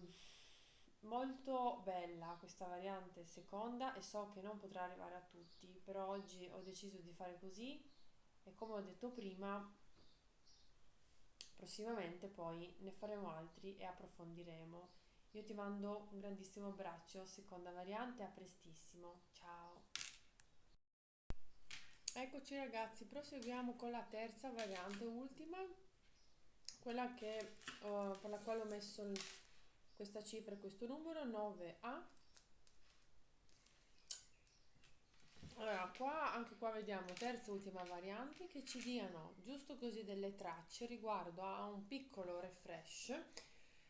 [SPEAKER 1] molto bella questa variante seconda e so che non potrà arrivare a tutti, però oggi ho deciso di fare così e come ho detto prima, prossimamente poi ne faremo altri e approfondiremo. Io ti mando un grandissimo abbraccio, seconda variante, a prestissimo. Ciao. Eccoci ragazzi, proseguiamo con la terza variante, ultima, quella che, eh, per la quale ho messo il- questa cifra e questo numero, 9A. Allora, qua, anche qua vediamo terza e ultima variante che ci diano giusto così delle tracce riguardo a un piccolo refresh,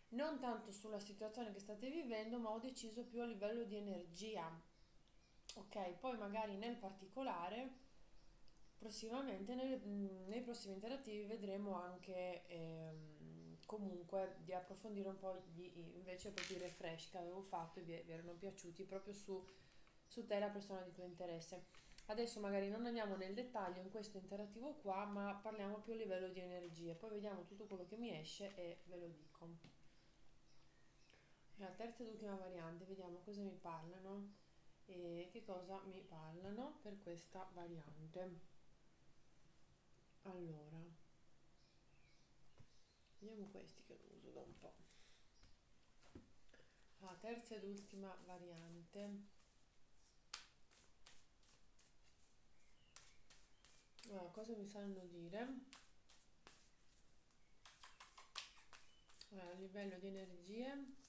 [SPEAKER 1] non tanto sulla situazione che state vivendo, ma ho deciso più a livello di energia. Ok, poi magari nel particolare Prossimamente, nei, nei prossimi interattivi vedremo anche ehm, comunque di approfondire un po' gli, invece proprio i refresh che avevo fatto e vi, vi erano piaciuti proprio su, su te, la persona di tuo interesse. Adesso magari non andiamo nel dettaglio in questo interattivo qua, ma parliamo più a livello di energie. Poi vediamo tutto quello che mi esce e ve lo dico. La terza ed ultima variante, vediamo cosa mi parlano e che cosa mi parlano per questa variante. Allora, vediamo questi che non uso da un po'. La terza ed ultima variante. Allora, cosa mi sanno dire? Allora, a livello di energie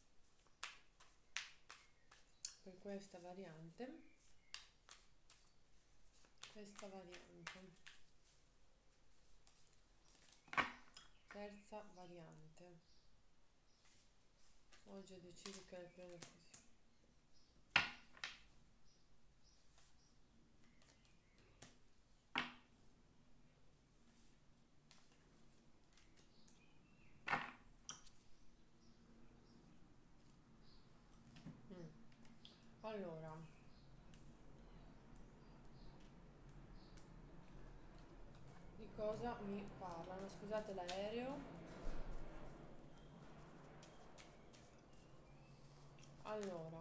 [SPEAKER 1] per questa variante questa variante terza variante. Oggi ho deciso che il prendo così allora. Di cosa mi scusate l'aereo. Allora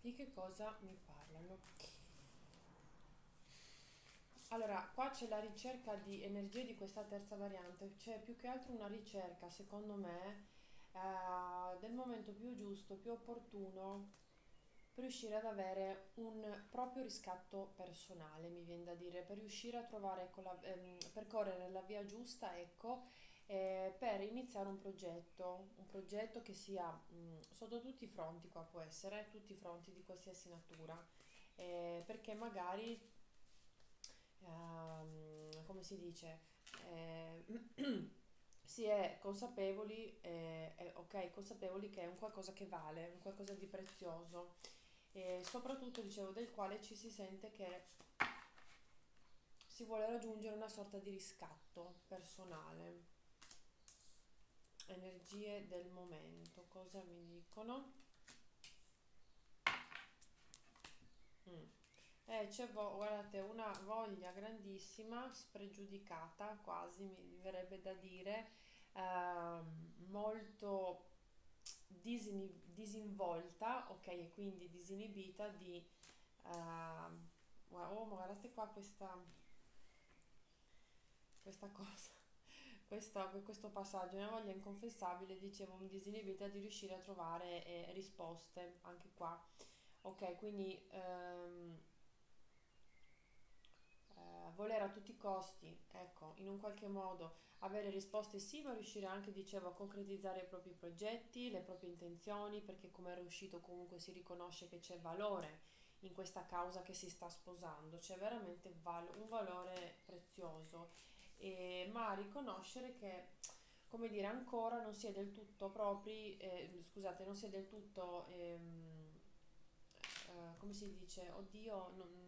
[SPEAKER 1] di che cosa mi parlano? Allora, qua c'è la ricerca di energie di questa terza variante, c'è più che altro una ricerca, secondo me, eh, del momento più giusto, più opportuno per riuscire ad avere un proprio riscatto personale, mi viene da dire, per riuscire a trovare, ecco, la, ehm, percorrere la via giusta, ecco, eh, per iniziare un progetto, un progetto che sia mh, sotto tutti i fronti, qua può essere, tutti i fronti di qualsiasi natura, eh, perché magari ehm, come si dice, eh, si è consapevoli, eh, eh, ok, consapevoli che è un qualcosa che vale, un qualcosa di prezioso e soprattutto, dicevo, del quale ci si sente che si vuole raggiungere una sorta di riscatto personale. Energie del momento, cosa mi dicono? Mm. Eh, c'è, guardate, una voglia grandissima, spregiudicata quasi, mi verrebbe da dire, ehm, molto disini- disinvolta, ok, e quindi disinibita di... gua- oh, guardate qua questa, questa cosa, questa- questo passaggio, una voglia inconfessabile, dicevo, disinibita di riuscire a trovare eh, risposte anche qua. Ok, quindi eh, voler a tutti i costi, ecco, in un qualche modo avere risposte sì, ma riuscire anche, dicevo, a concretizzare i propri progetti, le proprie intenzioni, perché come era uscito comunque si riconosce che c'è valore in questa causa che si sta sposando, c'è veramente val- un valore prezioso, e- ma riconoscere che, come dire, ancora non si è del tutto propri, eh, scusate, non si è del tutto, ehm, eh, come si dice, oddio, non,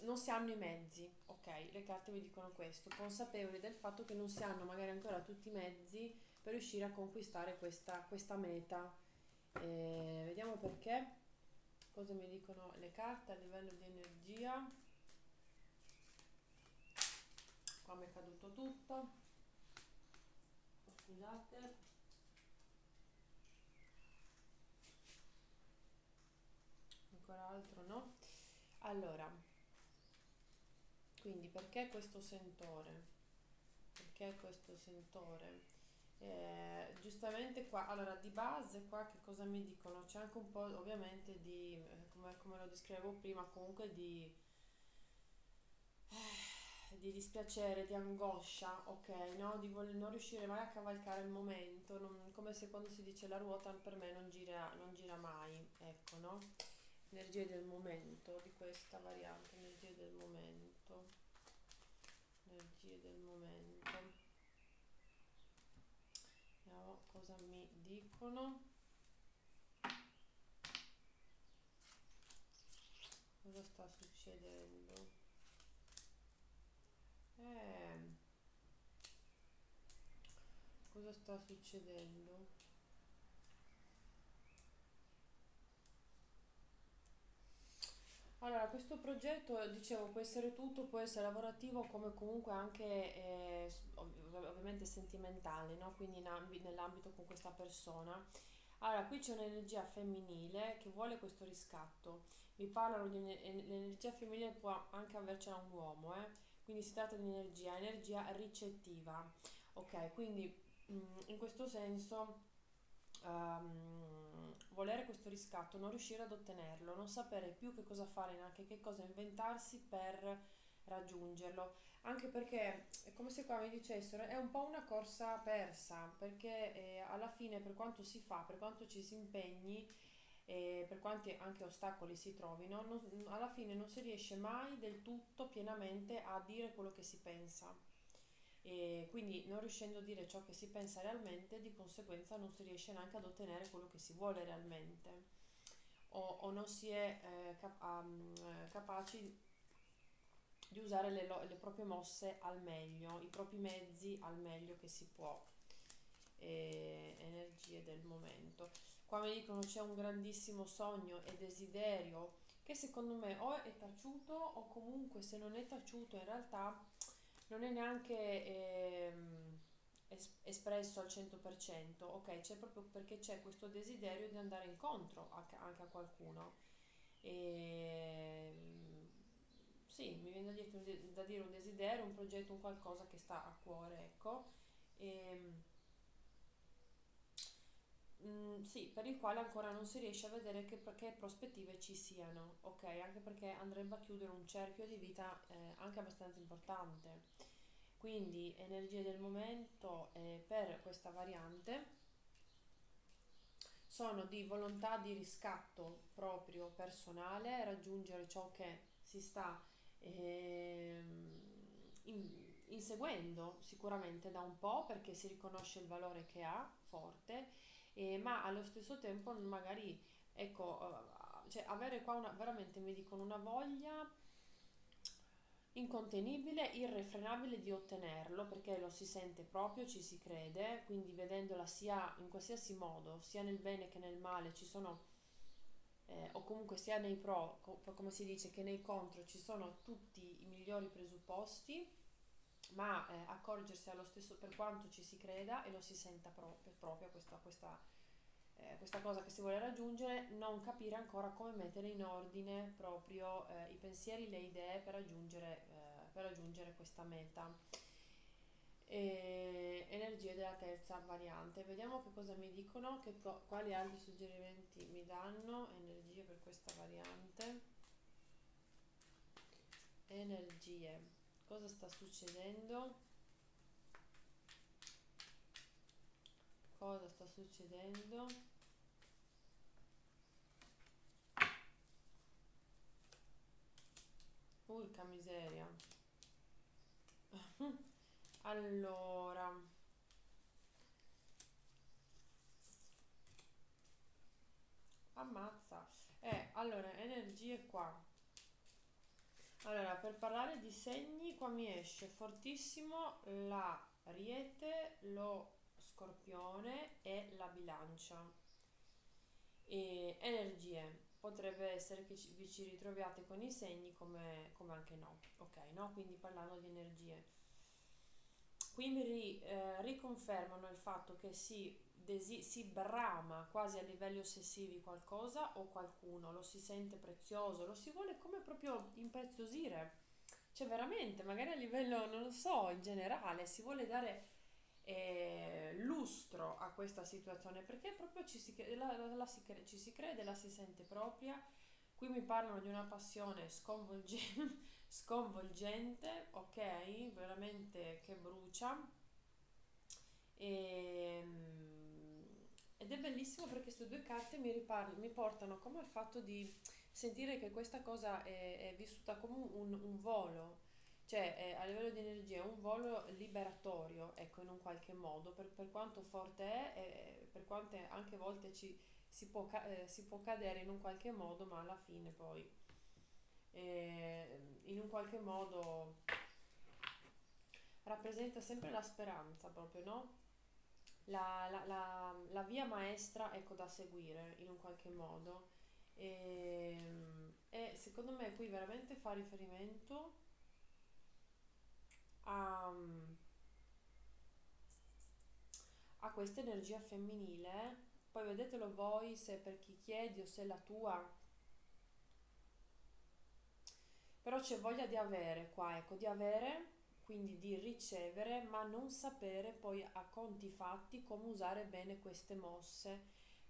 [SPEAKER 1] non si hanno i mezzi, ok? Le carte vi dicono questo, consapevoli del fatto che non si hanno magari ancora tutti i mezzi per riuscire a conquistare questa, questa meta. Eh, vediamo perché, cosa mi dicono le carte a livello di energia. Qua mi è caduto tutto, scusate, ancora altro no. Allora, quindi perché questo sentore? Perché questo sentore? Eh, giustamente qua, allora di base qua che cosa mi dicono? C'è anche un po' ovviamente di, eh, come, come lo descrivevo prima, comunque di, di dispiacere, di angoscia, ok, no? Di non riuscire mai a cavalcare il momento, non- come se quando si dice la ruota per me non gira, non gira mai, ecco, no? Energie del momento, di questa variante, energie del momento, energie del momento. Vediamo cosa mi dicono. succedendo? Eh, cosa sta succedendo? Allora, questo progetto, dicevo, può essere tutto, può essere lavorativo come comunque anche eh, ovviamente sentimentale, no? Quindi in ambi- nell'ambito con questa persona. Allora, qui c'è un'energia femminile che vuole questo riscatto. Mi parlano di une- en- l'energia femminile può anche avercela un uomo, eh? Quindi si tratta di energia, energia ricettiva. Ok, quindi mm, in questo senso ehm, volere questo riscatto, non riuscire ad ottenerlo, non sapere più che cosa fare, neanche che cosa inventarsi per raggiungerlo. Anche perché è come se qua mi dicessero, è un po' una corsa persa, perché eh, alla fine per quanto si fa, per quanto ci si impegni, e per quanti anche ostacoli si trovino, non- alla fine non si riesce mai del tutto pienamente a dire quello che si pensa. E quindi non riuscendo a dire ciò che si pensa realmente, di conseguenza non si riesce neanche ad ottenere quello che si vuole realmente o, o non si è eh, cap- eh, capaci di usare le, lo- le proprie mosse al meglio, i propri mezzi al meglio che si può, e energie del momento. Qua mi dicono c'è un grandissimo sogno e desiderio che secondo me o è taciuto o comunque se non è taciuto in realtà non è neanche ehm, es- espresso al 100%, ok? C'è proprio perché c'è questo desiderio di andare incontro a- anche a qualcuno. E, mm, sì, mi viene da dire, da dire un desiderio, un progetto, un qualcosa che sta a cuore, ecco. E, mm, sì, per il quale ancora non si riesce a vedere che, che prospettive ci siano, ok? Anche perché andrebbe a chiudere un cerchio di vita eh, anche abbastanza importante. Quindi energie del momento eh, per questa variante sono di volontà di riscatto proprio personale, raggiungere ciò che si sta in- inseguendo sicuramente da un po' perché si riconosce il valore che ha forte, eh, ma allo stesso tempo magari ecco, eh, cioè avere qua una, veramente mi dicono una voglia incontenibile, irrefrenabile di ottenerlo perché lo si sente proprio, ci si crede, quindi vedendola sia in qualsiasi modo, sia nel bene che nel male, ci sono, eh, o comunque sia nei pro, co- come si dice, che nei contro ci sono tutti i migliori presupposti, ma eh, accorgersi allo stesso per quanto ci si creda e lo si senta proprio, proprio questa, questa eh, questa cosa che si vuole raggiungere, non capire ancora come mettere in ordine proprio eh, i pensieri, le idee per raggiungere, eh, per raggiungere questa meta. E energie della terza variante. Vediamo che cosa mi dicono, che quali altri suggerimenti mi danno. Energie per questa variante. Energie. Cosa sta succedendo? Cosa sta succedendo? Urca miseria. Allora, ammazza. Eh, allora, energie qua. Allora, per parlare di segni, qua mi esce fortissimo l'Ariete, lo Scorpione e la Bilancia. E energie. Potrebbe essere che vi ci ritroviate con i segni come, come anche no. Ok, no? Quindi parlando di energie. Qui mi ri- eh, riconfermano il fatto che si, desi- si brama quasi a livelli ossessivi qualcosa o qualcuno, lo si sente prezioso, lo si vuole come proprio impreziosire. Cioè veramente, magari a livello, non lo so, in generale, si vuole dare eh, lustro a questa situazione perché proprio ci si, la, la- la si ci si crede, la si sente propria. Qui mi parlano di una passione sconvolgente, sconvolgente, ok? Veramente che brucia. E, mm, ed è bellissimo perché queste due carte mi, riparl- mi portano come al fatto di sentire che questa cosa è, è vissuta come un, un volo, cioè è, a livello di energia è un volo liberatorio, ecco, in un qualche modo, per, per quanto forte è, e per quante anche volte ci, si può, eh, si può cadere in un qualche modo, ma alla fine poi e in un qualche modo rappresenta sempre la speranza proprio, no? La, la, la, la via maestra, ecco, da seguire in un qualche modo. E, e secondo me qui veramente fa riferimento a, a questa energia femminile. Poi vedetelo voi se per chi chiedi o se è la tua. Però c'è voglia di avere qua, ecco, di avere quindi di ricevere, ma non sapere poi a conti fatti come usare bene queste mosse,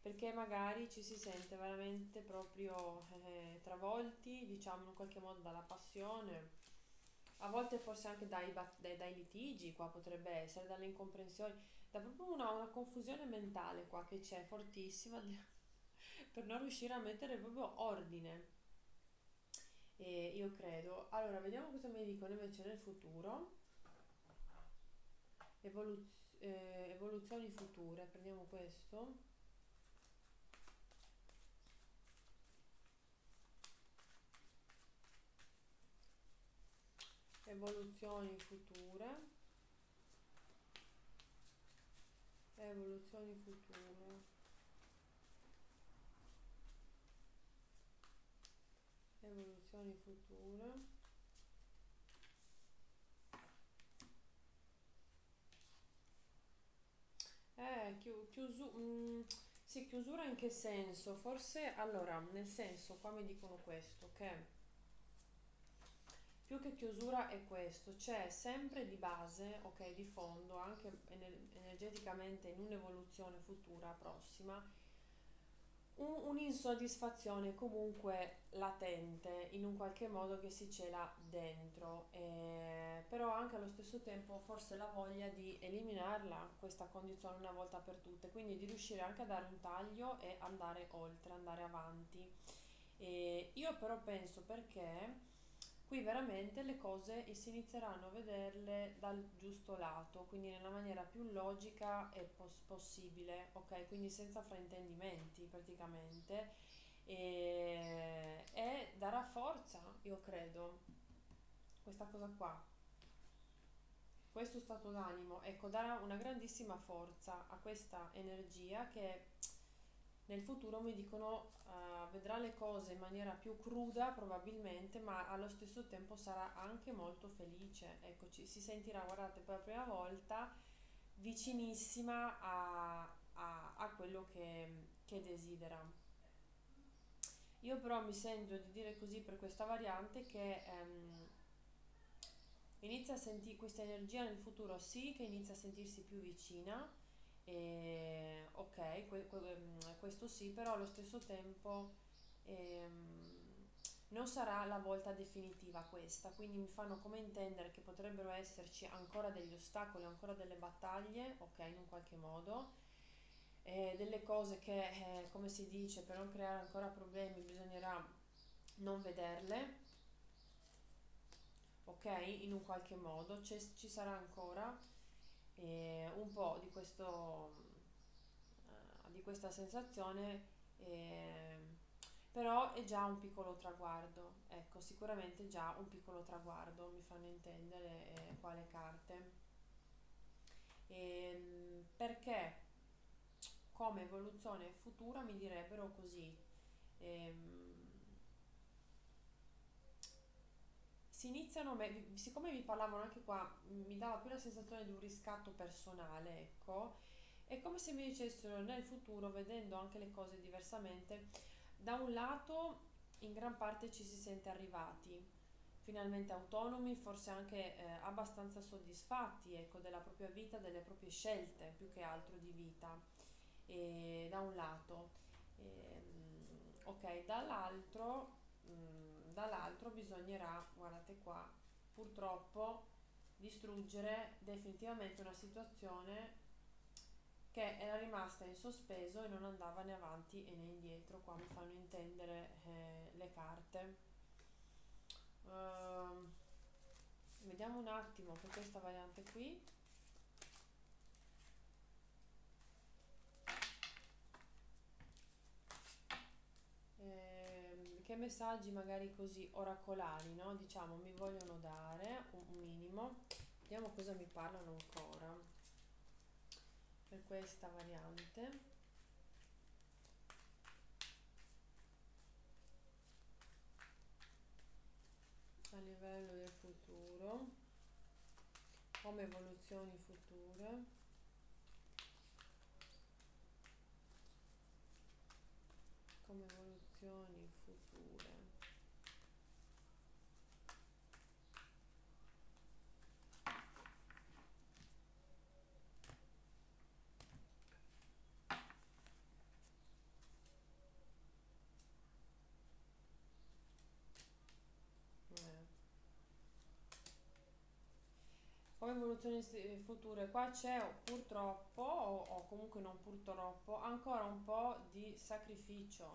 [SPEAKER 1] perché magari ci si sente veramente proprio eh, travolti, diciamo in qualche modo dalla passione, a volte forse anche dai, dai, dai litigi, qua potrebbe essere, dalle incomprensioni, da proprio una, una confusione mentale qua che c'è fortissima per non riuscire a mettere proprio ordine e io credo. Allora, vediamo cosa mi dicono invece nel futuro. Evoluz- eh, evoluzioni future, prendiamo questo. Evoluzioni future. Evoluzioni future. Evoluzioni future eh, chiu- chiusu- mm, sì, chiusura in che senso? Forse, allora, nel senso, qua mi dicono questo, che più che chiusura è questo, c'è sempre di base, ok, di fondo, anche ener- energeticamente in un'evoluzione futura prossima, un, un'insoddisfazione comunque latente in un qualche modo che si cela dentro, eh, però anche allo stesso tempo forse la voglia di eliminarla questa condizione una volta per tutte, quindi di riuscire anche a dare un taglio e andare oltre, andare avanti. E io però penso perché Qui veramente le cose si inizieranno a vederle dal giusto lato, quindi nella maniera più logica e pos- possibile, ok? Quindi senza fraintendimenti praticamente. E, e darà forza, io credo, questa cosa qua. Questo stato d'animo, ecco, darà una grandissima forza a questa energia che nel futuro mi dicono uh, vedrà le cose in maniera più cruda probabilmente, ma allo stesso tempo sarà anche molto felice. Eccoci, si sentirà, guardate, per la prima volta vicinissima a, a, a quello che, che desidera. Io però mi sento di dire così per questa variante che um, inizia a sentire questa energia nel futuro, sì, che inizia a sentirsi più vicina e, ok, que- ehm, questo sì, però allo stesso tempo ehm, non sarà la volta definitiva questa, quindi mi fanno come intendere che potrebbero esserci ancora degli ostacoli, ancora delle battaglie, ok, in un qualche modo, eh, delle cose che, eh, come si dice, per non creare ancora problemi bisognerà non vederle, ok, in un qualche modo, ci sarà ancora e un po' di, questo, uh, di questa sensazione, eh, però è già un piccolo traguardo, ecco, sicuramente già un piccolo traguardo, mi fanno intendere eh, quale carte. E, ehm, perché come evoluzione futura mi direbbero così. Ehm, si iniziano, siccome vi parlavano anche qua, mi dava più la sensazione di un riscatto personale, ecco, è come se mi dicessero nel futuro, vedendo anche le cose diversamente, da un lato in gran parte ci si sente arrivati, finalmente autonomi, forse anche eh, abbastanza soddisfatti, ecco, della propria vita, delle proprie scelte, più che altro di vita, e, da un lato. E, ehm, ok, dall'altro... Mh, mm, dall'altro bisognerà, guardate qua, purtroppo distruggere definitivamente una situazione che era rimasta in sospeso e non andava né avanti né indietro. Qua mi fanno intendere eh, le carte. Uh, vediamo un attimo per questa variante qui. Che messaggi magari così oracolari, no? Diciamo, mi vogliono dare un minimo. Vediamo cosa mi parlano ancora per questa variante. A livello del futuro, come evoluzioni future. Come evoluzioni future. Eh. Come evoluzioni future, qua c'è purtroppo, o, o comunque non purtroppo, ancora un po' di sacrificio.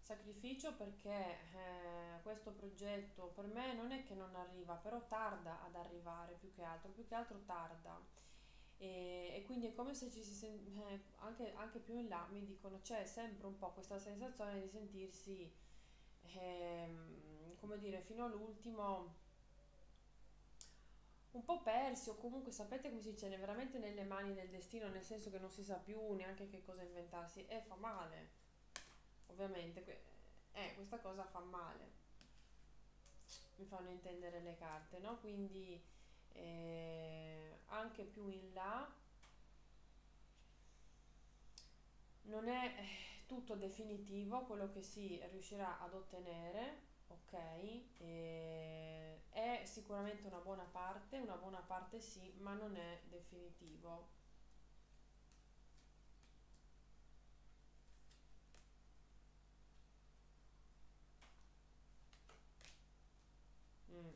[SPEAKER 1] Sacrificio perché eh, questo progetto per me non è che non arriva, però tarda ad arrivare più che altro, più che altro tarda. E, e quindi è come se ci si sen- eh, anche, anche più in là mi dicono c'è sempre un po' questa sensazione di sentirsi, ehm, come dire, fino all'ultimo un po' persi o comunque sapete come si dice, veramente nelle mani del destino, nel senso che non si sa più neanche che cosa inventarsi e fa male, ovviamente, eh, questa cosa fa male, mi fanno intendere le carte, no? Quindi eh, anche più in là non è eh, tutto definitivo quello che si riuscirà ad ottenere, ok? E è sicuramente una buona parte, una buona parte sì, ma non è definitivo. Mm.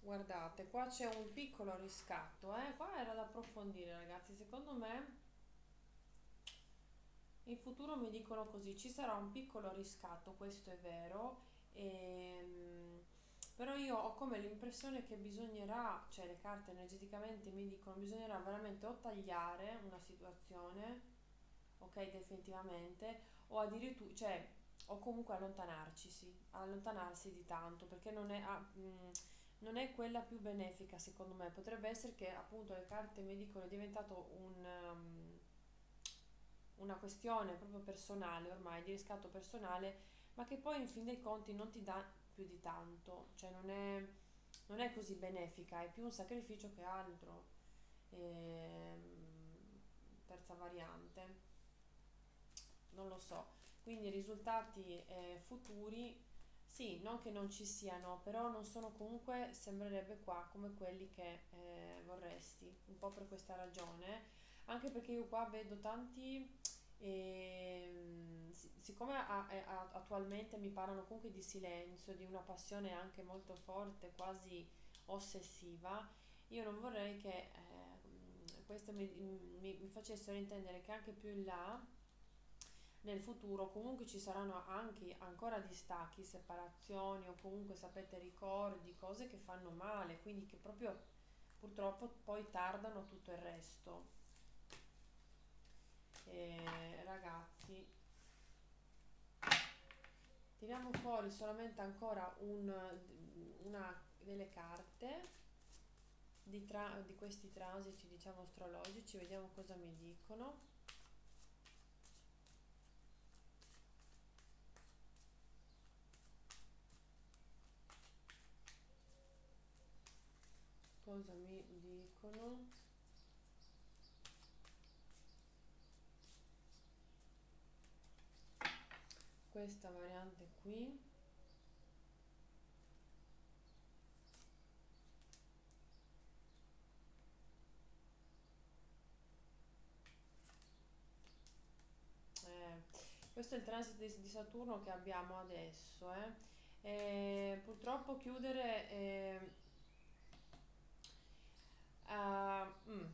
[SPEAKER 1] Guardate, qua c'è un piccolo riscatto, eh? Qua era da approfondire, ragazzi. Secondo me in futuro mi dicono così, ci sarà un piccolo riscatto, questo è vero, ehm, però io ho come l'impressione che bisognerà, cioè le carte energeticamente mi dicono, bisognerà veramente o tagliare una situazione, ok, definitivamente, o addirittura, cioè, o comunque allontanarci, sì, allontanarsi di tanto, perché non è, ah, mh, non è quella più benefica secondo me, potrebbe essere che appunto le carte mi dicono è diventato un... um, una questione proprio personale ormai, di riscatto personale, ma che poi in fin dei conti non ti dà più di tanto, cioè non è, non è così benefica, è più un sacrificio che altro. Ehm, terza variante, non lo so. Quindi risultati eh, futuri, sì, non che non ci siano, però non sono comunque, sembrerebbe qua, come quelli che eh, vorresti, un po' per questa ragione. Anche perché io qua vedo tanti e, si- siccome a- a- attualmente mi parlano comunque di silenzio, di una passione anche molto forte, quasi ossessiva, io non vorrei che eh, questo mi, mi- mi facessero intendere che anche più in là, nel futuro, comunque ci saranno anche ancora distacchi, separazioni o comunque sapete ricordi, cose che fanno male, quindi che proprio purtroppo poi tardano tutto il resto. E, ragazzi, tiriamo fuori solamente ancora un, una delle carte di, tra- di questi transiti, diciamo, astrologici, vediamo cosa mi dicono. Cosa mi dicono? Questa variante qui. Eh, questo è il transito di, Saturno che abbiamo adesso, eh. E purtroppo chiudere eh, ah, mm.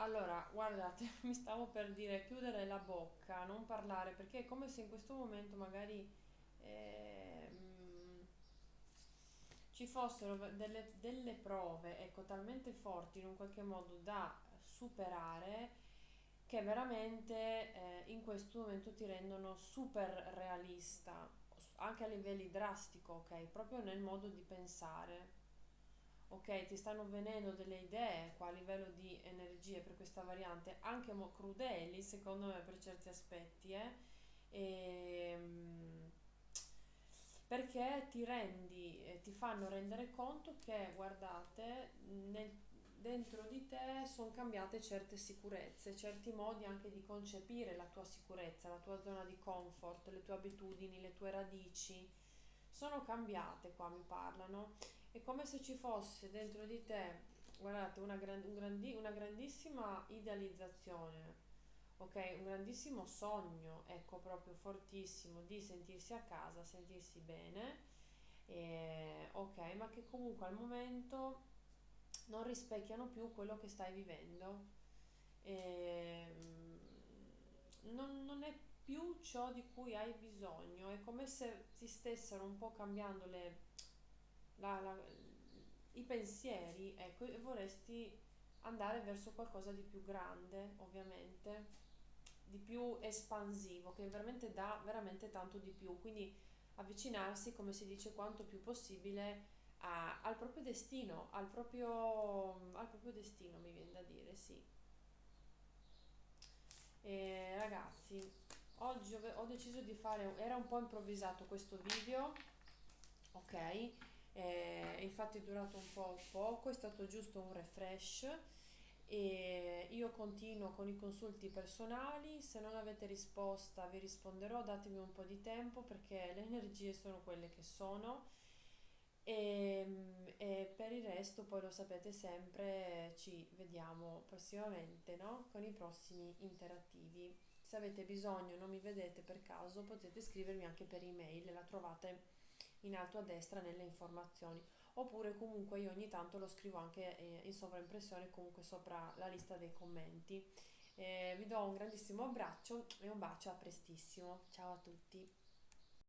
[SPEAKER 1] Allora, guardate, mi stavo per dire chiudere la bocca, non parlare, perché è come se in questo momento magari ehm, ci fossero delle, delle prove, ecco, talmente forti in un qualche modo da superare che veramente eh, in questo momento ti rendono super realista, anche a livelli drastico, ok? Proprio nel modo di pensare. Ok, ti stanno venendo delle idee qua a livello di energie per questa variante, anche mo- crudeli secondo me per certi aspetti, eh? E, mm, perché ti rendi, eh, ti fanno rendere conto che, guardate, nel dentro di te sono cambiate certe sicurezze, certi modi anche di concepire la tua sicurezza, la tua zona di comfort, le tue abitudini, le tue radici. Sono cambiate qua, mi parlano. È come se ci fosse dentro di te, guardate, una, gran- un grandi- una grandissima idealizzazione, ok? Un grandissimo sogno, ecco, proprio fortissimo di sentirsi a casa, sentirsi bene. E, ok, ma che comunque al momento non rispecchiano più quello che stai vivendo. E, mm, non, non è più ciò di cui hai bisogno, è come se ti stessero un po' cambiando le, la- la- i pensieri, ecco, e vorresti andare verso qualcosa di più grande, ovviamente, di più espansivo, che veramente dà veramente tanto di più. Quindi avvicinarsi, come si dice, quanto più possibile a- al proprio destino, al proprio, al proprio destino, mi viene da dire, sì. E ragazzi, oggi ho, ho deciso di fare, era un po' improvvisato questo video, ok? Eh, infatti è durato un po' poco, è stato giusto un refresh e io continuo con i consulti personali, se non avete risposta vi risponderò, datemi un po' di tempo perché le energie sono quelle che sono e, e per il resto poi lo sapete sempre, ci vediamo prossimamente, no? Con i prossimi interattivi. Se avete bisogno, non mi vedete per caso, potete scrivermi anche per email, la trovate in alto a destra nelle informazioni. Oppure comunque io ogni tanto lo scrivo anche eh, in sovraimpressione comunque sopra la lista dei commenti. Eh, vi do un grandissimo abbraccio e un bacio a prestissimo. Ciao a tutti.